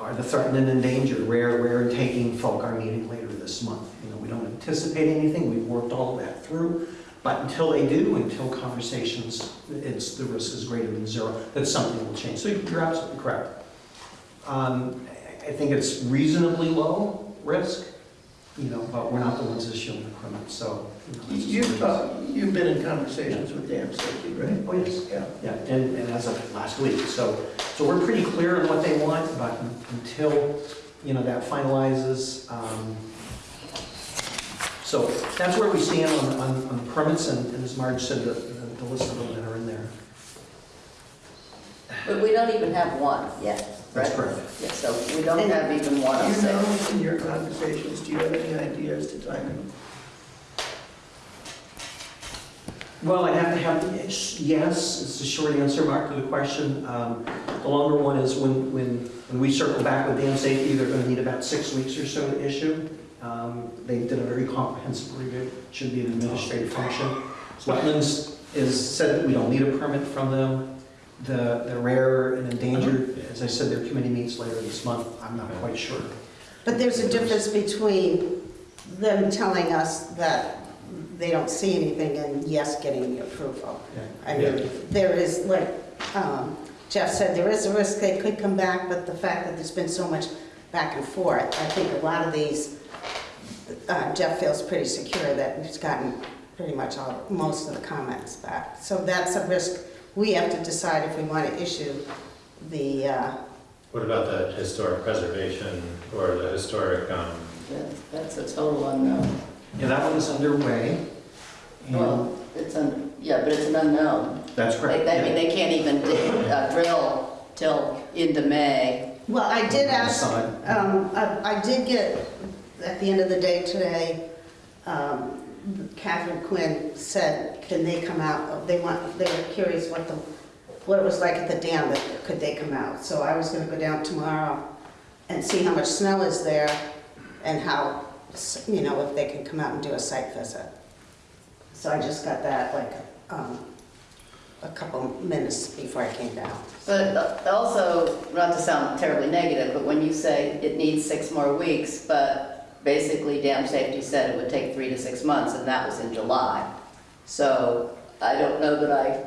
Are the threatened and endangered, rare, rare taking folk are meeting later this month. You know, we don't anticipate anything, we've worked all of that through. But until they do, until conversations, it's, the risk is greater than zero, that something will change. So you're absolutely correct. Um, I think it's reasonably low risk, you know, but we're not the ones issuing the permit, so. you know, it's just You've, what it is. talked- you've been in conversations with Dam Safety, right? Oh, yes. Yeah. Yeah, and, and as of last week, so, so we're pretty clear on what they want, but until, you know, that finalizes, um, so that's where we stand on, on, on the permits, and and as Marge said, the, the the list of them that are in there. but we don't even have one yet, right? That's correct. Yeah, so we don't have even one Do of you six. know, in your conversations, do you have any ideas to timing? Well, I have to have, the yes, it's a short answer, Mark, to the question. Um, The longer one is when, when, when we circle back with dam safety, they're gonna need about six weeks or so to issue. Um, They did a very comprehensive review, It should be an administrative function. Wetlands is, said that we don't need a permit from them. The, the rare and endangered, as I said, their committee meets later this month, I'm not quite sure. But there's a difference between them telling us that they don't see anything and yes, getting the approval. I mean, there is, like um, Jeff said, there is a risk they could come back, but the fact that there's been so much back and forth, I think a lot of these, uh, Jeff feels pretty secure that he's gotten pretty much all, most of the comments back. So that's a risk we have to decide if we want to issue the, uh, What about the historic preservation or the historic, um, That- That's a total unknown. Yeah, that one is underway. and- Well, it's un, yeah, but it's an unknown. That's correct. They, I mean, they can't even dig, uh, drill till into May. Well, I did ask, Side. um, I, I did get, at the end of the day today, um, Catherine Quinn said, can they come out? They want, they were curious what the, what it was like at the dam, that could they come out? So I was gonna go down tomorrow and see how much snow is there and how, you know, if they can come out and do a site visit. So I just got that like, um, a couple minutes before I came down. But also, not to sound terribly negative, but when you say it needs six more weeks, but basically dam safety said it would take three to six months, and that was in July. So I don't know that I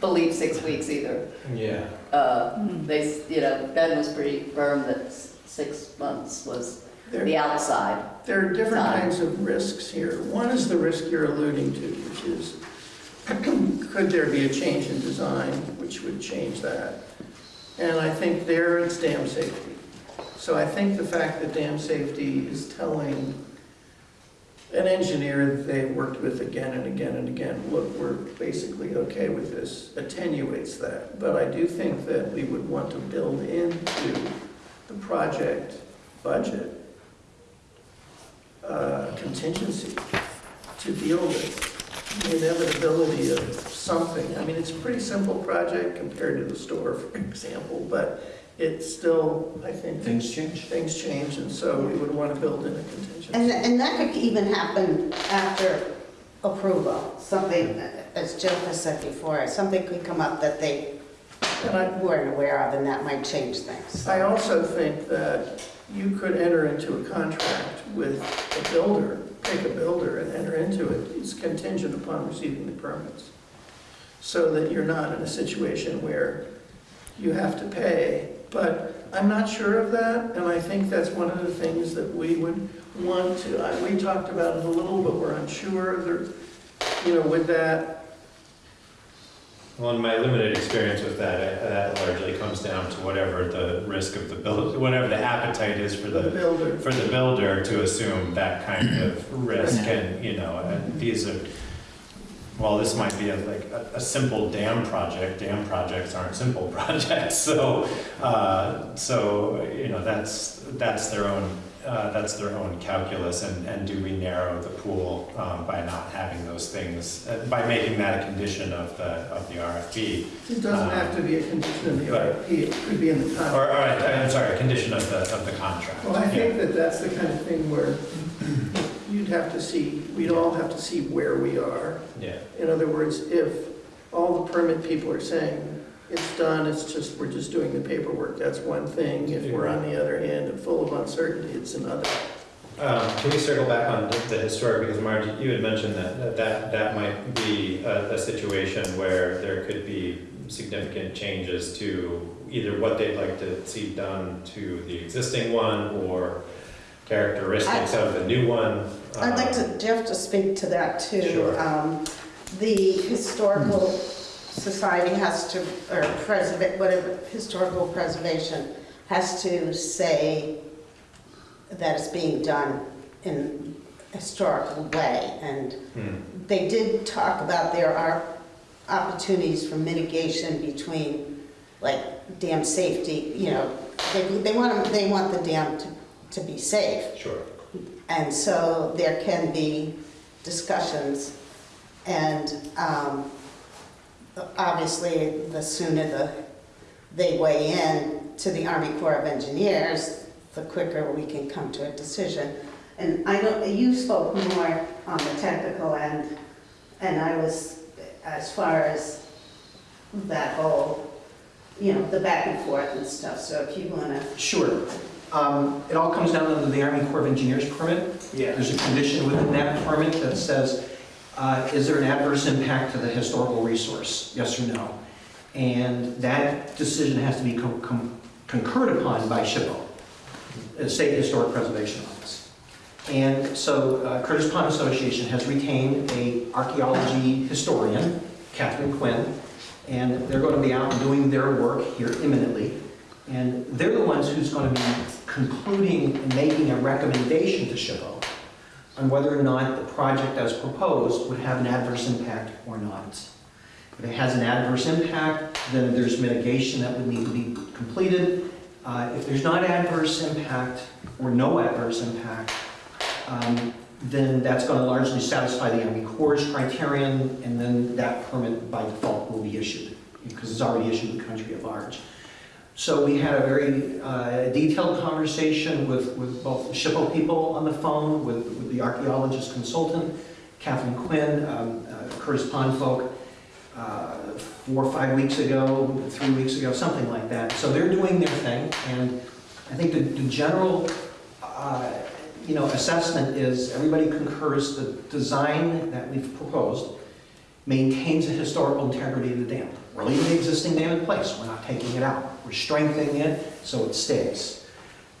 believe six weeks either. Yeah. Uh, They, you know, Ben was pretty firm that six months was There- the outside. There are different Time. kinds of risks here. One is the risk you're alluding to, which is, could there be a change in design which would change that? And I think there it's dam safety. So I think the fact that dam safety is telling an engineer they've worked with again and again and again, look, we're basically okay with this, attenuates that. But I do think that we would want to build into the project budget uh, contingency to deal with the inevitability of something. I mean, it's a pretty simple project compared to the store, for example, but it's still, I think. Things change. Things change, and so we would want to build in a And, contingency. and that could even happen after approval, something, as Jill has said before, something could come up that they And I, weren't aware of, and that might change things. I also think that you could enter into a contract with a builder, pick a builder and enter into it. It's contingent upon receiving the permits. So that you're not in a situation where you have to pay. But I'm not sure of that, and I think that's one of the things that we would want to, I- we talked about it a little, but we're unsure. There, you know, with that, Well, in my limited experience with that, uh, that largely comes down to whatever the risk of the build, whatever the appetite is for the the, builder. for the builder to assume that kind of risk and, you know, and these are, well, this might be a, like a, a simple dam project, dam projects aren't simple projects, so, uh, so, you know, that's, that's their own, uh, that's their own calculus, and, and do we narrow the pool, um, by not having those things, uh, by making that a condition of the, of the RFP? It doesn't have to be a condition of the Right. RFP, it could be in the contract. Or, all right, I'm sorry, a condition of the, of the contract. Well, I Yeah. think that that's the kind of thing where have to see, we'd all have to see where we are. Yeah, In other words, if all the permit people are saying, it's done, it's just, we're just doing the paperwork, that's one thing. If we're on the other hand and full of uncertainty, it's another. Um, Can we circle back on the historic, because Marge, you had mentioned that, that, that might be a, a situation where there could be significant changes to either what they'd like to see done to the existing one, or characteristics of the new one. I'd like Um, to, Jeff to speak to that too. Sure. Um, The Historical Society has to, or preserve, whatever, historical preservation has to say that it's being done in a historical way. And hmm, they did talk about there are opportunities for mitigation between, like, dam safety, you know, they, they want, they want the dam to, to be safe. Sure. And so there can be discussions, and um, obviously, the sooner the, they weigh in to the Army Corps of Engineers, the quicker we can come to a decision. And I know, you spoke more on the technical end, and I was, as far as that whole, you know, the back and forth and stuff, so if you wanna, Sure. Um, It all comes down to the Army Corps of Engineers permit. Yeah. There's a condition within that permit that says, uh, is there an adverse impact to the historical resource, yes or no? And that decision has to be con- con- concurred upon by SHPO, the State Historic Preservation Office. And so uh, Curtis Pond Association has retained a archaeology historian, Catherine Quinn, and they're going to be out doing their work here imminently. And they're the ones who's going to be concluding and making a recommendation to SHPO on whether or not the project as proposed would have an adverse impact or not. If it has an adverse impact, then there's mitigation that would need to be completed. Uh, If there's not adverse impact or no adverse impact, um, then that's going to largely satisfy the Army Corps' criterion, and then that permit by default will be issued, because it's already issued in the country at large. So we had a very uh, detailed conversation with, with both the SHPO people on the phone, with, with the archaeologist consultant, Kathleen Quinn, um, uh, Curtis Pond folk, uh, four or five weeks ago, three weeks ago, something like that. So they're doing their thing, and I think the, the general, uh, you know, assessment is everybody concurs the design that we've proposed maintains the historical integrity of the dam. We're leaving the existing dam in place, we're not taking it out. We're strengthening it so it stays.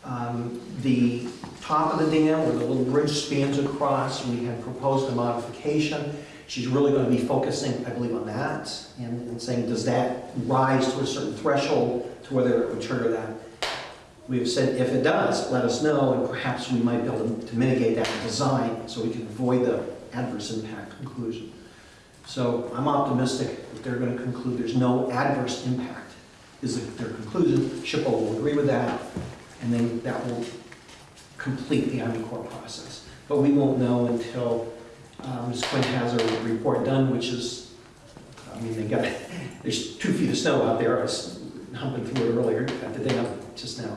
Um, The top of the dam, where the little bridge spans across, we had proposed a modification. She's really going to be focusing, I believe, on that and and saying, does that rise to a certain threshold to whether it would trigger that? We have said, if it does, let us know, and perhaps we might be able to- to mitigate that in design so we can avoid the adverse impact conclusion. So I'm optimistic that they're going to conclude there's no adverse impact, is their conclusion. SHPO will agree with that, and then that will complete the Army Corps process. But we won't know until um, Ms. Quinn has her report done, which is, I mean, they got, there's two feet of snow out there. I was humping through it earlier, got the up just now.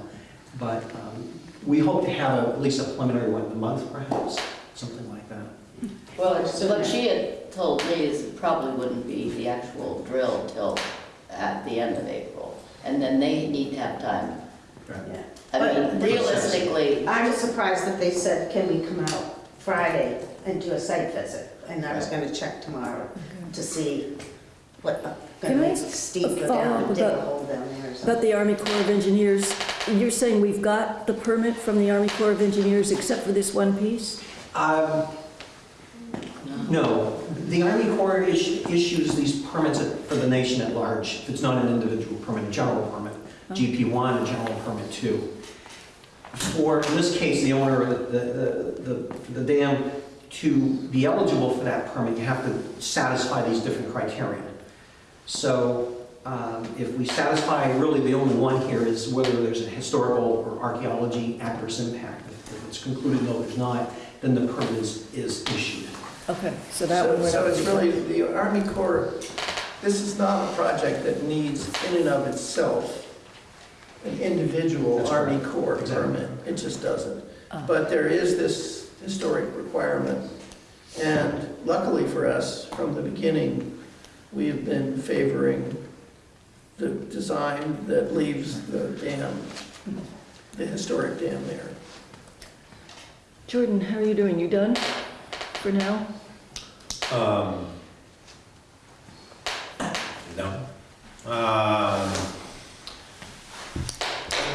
But um, we hope to have a- at least a preliminary one a month perhaps, something like that. Well, what she had told me is it probably wouldn't be the actual drill till at the end of April. And then they need to have time. Yeah. I mean, But- realistically, I was surprised that they said, can we come out Friday and do a site visit? And I was gonna check tomorrow to see what, uh, Can gonna I make Steve a go down follow-up and dig a about- hole down there or About something. the Army Corps of Engineers, you're saying we've got the permit from the Army Corps of Engineers except for this one piece? Um, No, the Army Corps is- issues these permits for the nation at large. If it's not an individual permit, a general permit, GP1, a general permit 2. For, in this case, the owner of the, the, the- the dam, to be eligible for that permit, you have to satisfy these different criteria. So um, if we satisfy, really the only one here is whether there's a historical or archaeology adverse impact. If it's concluded no, there's not, then the permit is, is issued. Okay, so that So one we're so it's really, the Army Corps, this is not a project that needs in and of itself an individual That's Army correct. Corps Exactly. permit. It just doesn't. Ah. But there is this historic requirement. And luckily for us, from the beginning, we have been favoring the design that leaves the dam, the historic dam there. Jordan, how are you doing? You done for now? Um, no. Um,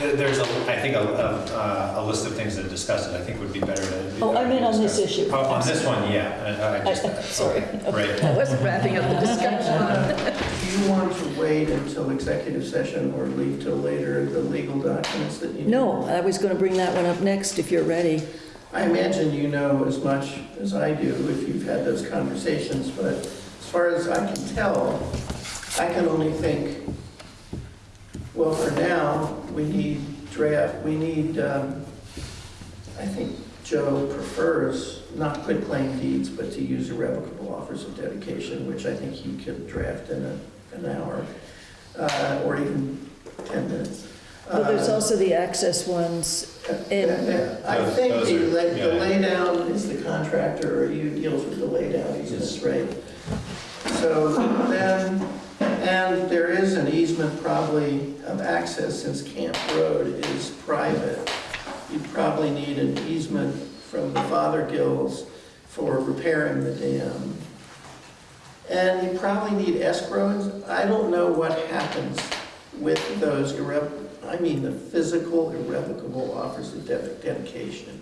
there- there's a, I think, a, a, a list of things to discuss that I think would be better to. Oh, I meant on this discuss. issue. Oh, on this one, yeah, I, I I- just. Sorry. okay, Right. I wasn't wrapping up the discussion. Do you want to wait until executive session or leave till later the legal documents that you need? No, I was going to bring that one up next if you're ready. I imagine you know as much as I do if you've had those conversations, but as far as I can tell, I can only think, well, for now, we need draft, we need, um, I think Joe prefers not quitclaim deeds, but to use irrevocable offers of dedication, which I think he could draft in a, an hour, uh, or even 10 minutes. Well, there's Uh, also the access ones. And- I Those- think those the are- lay- the yeah. laydown is the contractor, or you deals with the laydown easements, right? So then, and there is an easement probably of access since Camp Road is private. You probably need an easement from the Father Fothergills for repairing the dam. And you probably need escrows. I don't know what happens with those irrev, I mean, the physical irrevocable offers of dedication.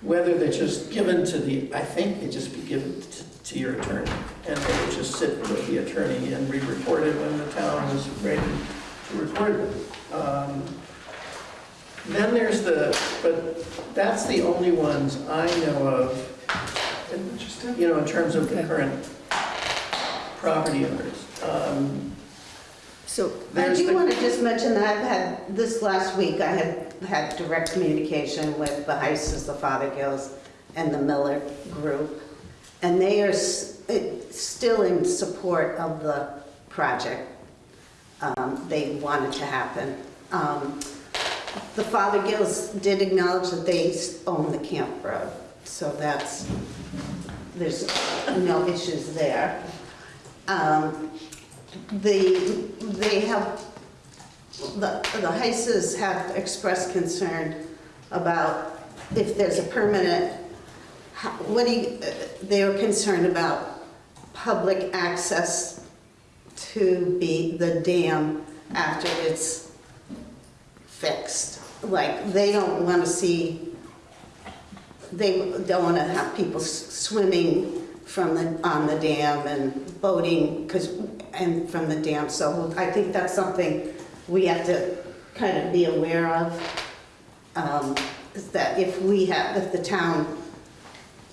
Whether they're just given to the, I think they just be given to, to your attorney, and they would just sit with the attorney and re-record it when the town is ready to record it. Um, Then there's the, but that's the only ones I know of, in- you know, in terms of the current property owners. Um, So, I There's do the- want to just mention that I've had, this last week, I had had direct communication with the Heises, the Fothergills, and the Miller Group. And they are s- still in support of the project. Um, They want it to happen. Um, The Fothergills did acknowledge that they s- own the camp road, so that's, there's no issues there. Um, The, they have, the, the Heises have expressed concern about if there's a permanent, what do you, they were concerned about public access to be the dam after it's fixed. Like, they don't want to see, they don't want to have people swimming from the, on the dam and boating, because, and from the dam. So I think that's something we have to kind of be aware of. um, Is that if we have, if the town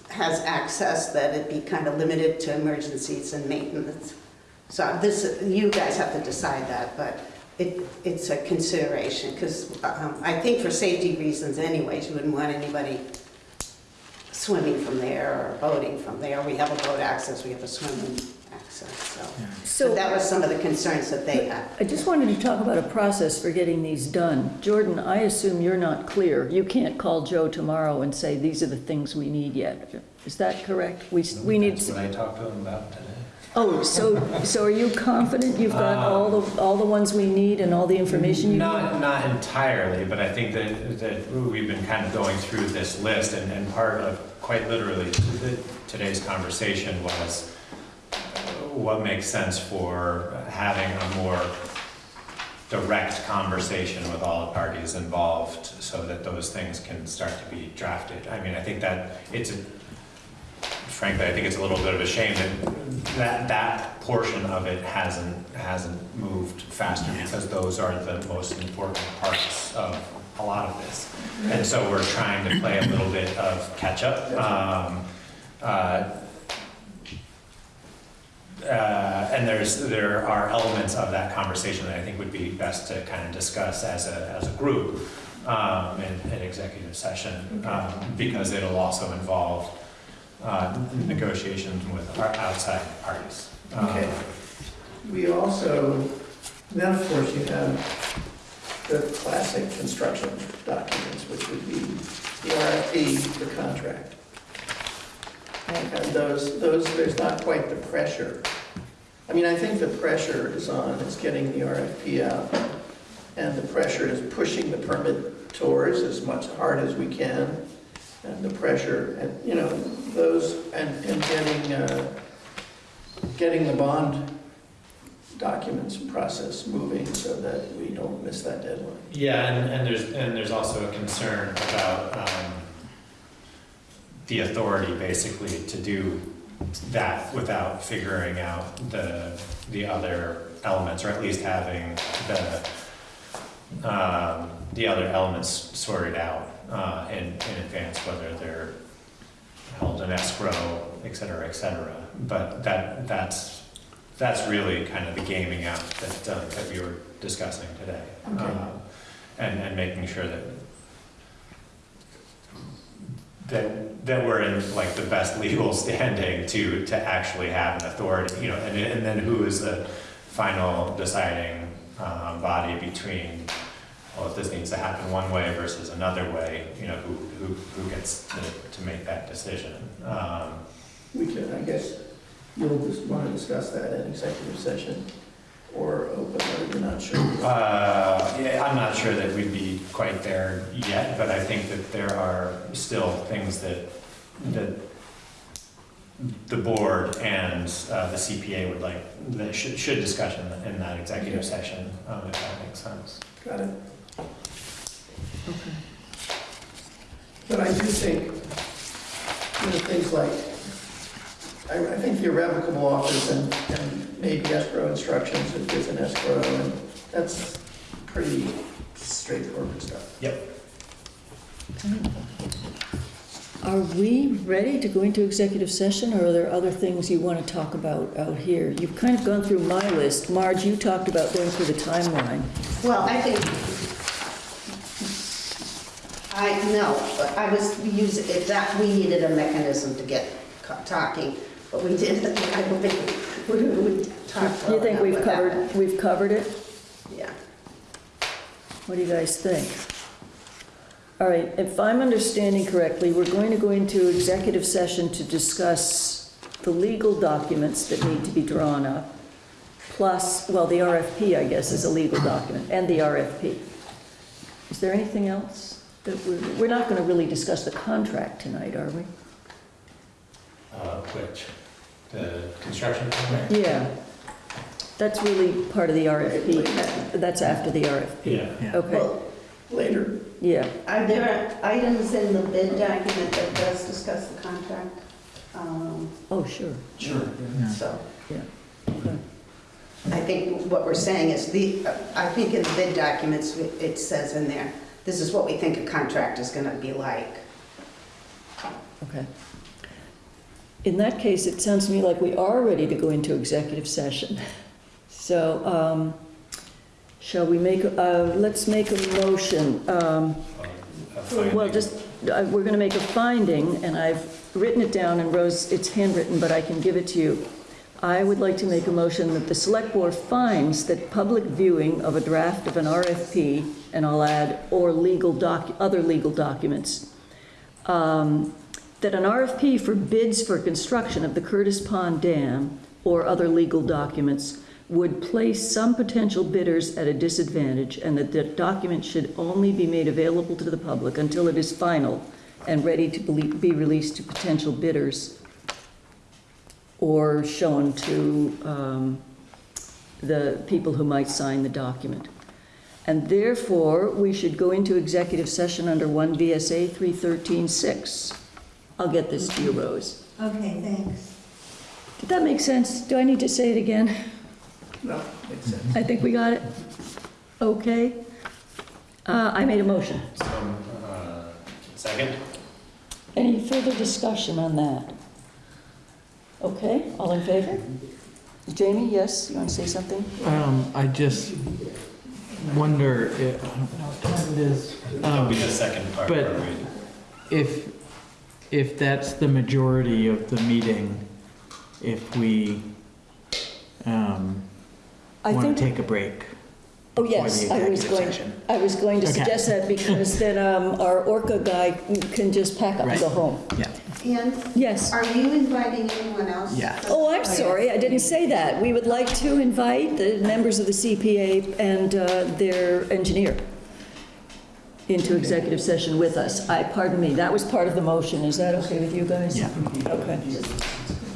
has access, that it be kind of limited to emergencies and maintenance. So this, you guys have to decide that, but it, it's a consideration, because I think for safety reasons anyways, you wouldn't want anybody swimming from there or boating from there. We have a boat access, we have a swimming access, so. So so that was some of the concerns that they had. I just wanted to talk about a process for getting these done. Jordan, I assume you're not clear. You can't call Joe tomorrow and say, these are the things we need yet. Is that correct? We, we need, That's what I talked to him about today. Oh, so, so are you confident you've got all the, all the ones we need and all the information you need? Not, not entirely, but I think that, that we've been kind of going through this list, and, and part of, quite literally, today's conversation was uh, what makes sense for having a more direct conversation with all the parties involved, so that those things can start to be drafted. I mean, I think that it's, a frankly, I think it's a little bit of a shame that that, that portion of it hasn't, hasn't moved faster because those are the most important parts of a lot of this. And so we're trying to play a little bit of catch-up. Um, uh, uh, And there's, there are elements of that conversation that I think would be best to kind of discuss as a, as a group um, in, in executive session, um, because it'll also involve uh, negotiations with our outside parties. Um, Okay. We also, then of course you have the classic construction documents, which would be the RFP, the contract. And those, those, there's not quite the pressure. I mean, I think the pressure is on, is getting the RFP out. And the pressure is pushing the permit towards as much hard as we can. And the pressure, and, you know, those, and, and getting, uh, getting the bond documents and process moving so that we don't miss that deadline. Yeah, and, and there's, and there's also a concern about, um, the authority basically to do that without figuring out the, the other elements, or at least having the, um, the other elements sorted out, uh, in, in advance, whether they're held in escrow, et cetera, et cetera. But that, that's, that's really kind of the gaming out that, uh, that we were discussing today. Okay. Um, And, and making sure that, that, that we're in like the best legal standing to, to actually have an authority, you know, and, and then who is the final deciding, um, body between, well, if this needs to happen one way versus another way, you know, who, who, who gets to, to make that decision? Um, We can, I guess, you'll just want to discuss that in executive session or open, or you're not sure. Uh, yeah, I'm not sure that we'd be quite there yet, but I think that there are still things that, that the board and uh, the CPA would like, that should, should discuss in, in that executive session, um, if that makes sense. Got it. But I do think, you know, things like, I, I think the irrevocable offers and, and maybe escrow instructions if there's an escrow, and that's pretty straightforward stuff. Yep. Are we ready to go into executive session, or are there other things you want to talk about out here? You've kind of gone through my list. Marge, you talked about going through the timeline. Well, I think, I, no, but I was using, if that, we needed a mechanism to get co- talking, but we did, I don't think, we, we talked you think enough we've with that. we've covered it? Yeah. What do you guys think? All right, if I'm understanding correctly, we're going to go into executive session to discuss the legal documents that need to be drawn up, plus, well, the RFP, I guess, is a legal document, and the RFP. Is there anything else that we're, we're not going to really discuss the contract tonight, are we? Uh, which, the construction contract? Yeah. That's really part of the RFP. That's after the RFP. Yeah. Okay, Well, later, yeah. Are there items in the bid document that does discuss the contract? Um, Oh, sure. sure. Yeah. So, Yeah. Okay. I think what we're saying is the, I think in the bid documents, it says in there, this is what we think a contract is gonna be like. Okay. In that case, it sounds to me like we are ready to go into executive session. So, um, shall we make, uh, let's make a motion. um. Well, just, uh, we're going to make a finding, and I've written it down, and Rose, it's handwritten, but I can give it to you. I would like to make a motion that the Select Board finds that public viewing of a draft of an RFP, and I'll add, or legal doc, other legal documents, um, that an RFP for bids for construction of the Curtis Pond Dam or other legal documents would place some potential bidders at a disadvantage, and that the document should only be made available to the public until it is final and ready to be be released to potential bidders or shown to um, the people who might sign the document. And therefore, we should go into executive session under 1 VSA 313-6. I'll get this to you, Rose. Okay, thanks. Did that make sense? Do I need to say it again? No, makes sense. I think we got it. Okay. Uh, I made a motion. So, uh, second? Any further discussion on that? Okay, all in favor? Jamie, yes, you want to say something? Um, I just wonder, if- I don't know what time it is. That'll be Um, the second part. but- where If, if that's the majority of the meeting, if we, um, I want to think, take a break. Oh, yes, I was going. I was going to Okay. suggest that because then um, our Orca guy can just pack up and Right. go home. Yeah. And Yes. are you inviting anyone else? Yeah. Oh, I'm sorry, I didn't say that. We would like to invite the members of the CPA and uh, their engineer into executive session with us. I, pardon me, that was part of the motion. Is that okay with you guys? Yeah. Okay.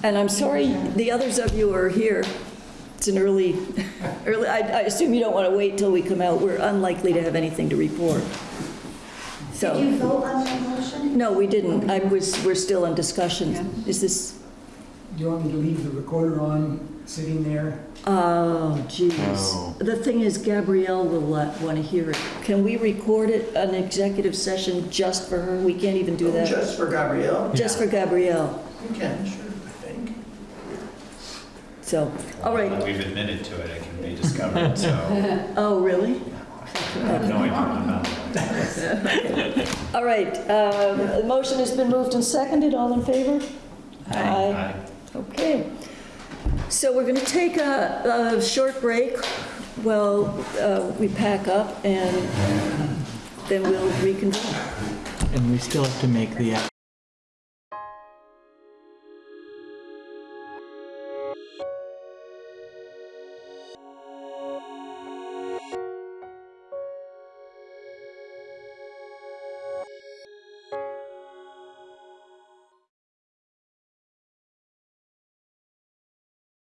And I'm sorry, the others of you are here. It's an early, early, I I assume you don't want to wait till we come out. We're unlikely to have anything to report. So. Did So, you vote on that motion? no, we didn't. I was, we're still in discussion. Is this, Do you want me to leave the recorder on, sitting there? Oh, jeez. Oh. The thing is, Gabrielle will uh, want to hear it. Can we record it, an executive session just for her? We can't even do oh, that. Just for Gabrielle? Just for Gabrielle. You can, sure, I think. So, all Now right. we've admitted to it, it can be discovered, so. Oh, really? I have no idea, I'm. All right. um, The motion has been moved and seconded. All in favor? Aye. Okay. So we're going to take a, a short break while uh, we pack up and then we'll reconvene. And we still have to make the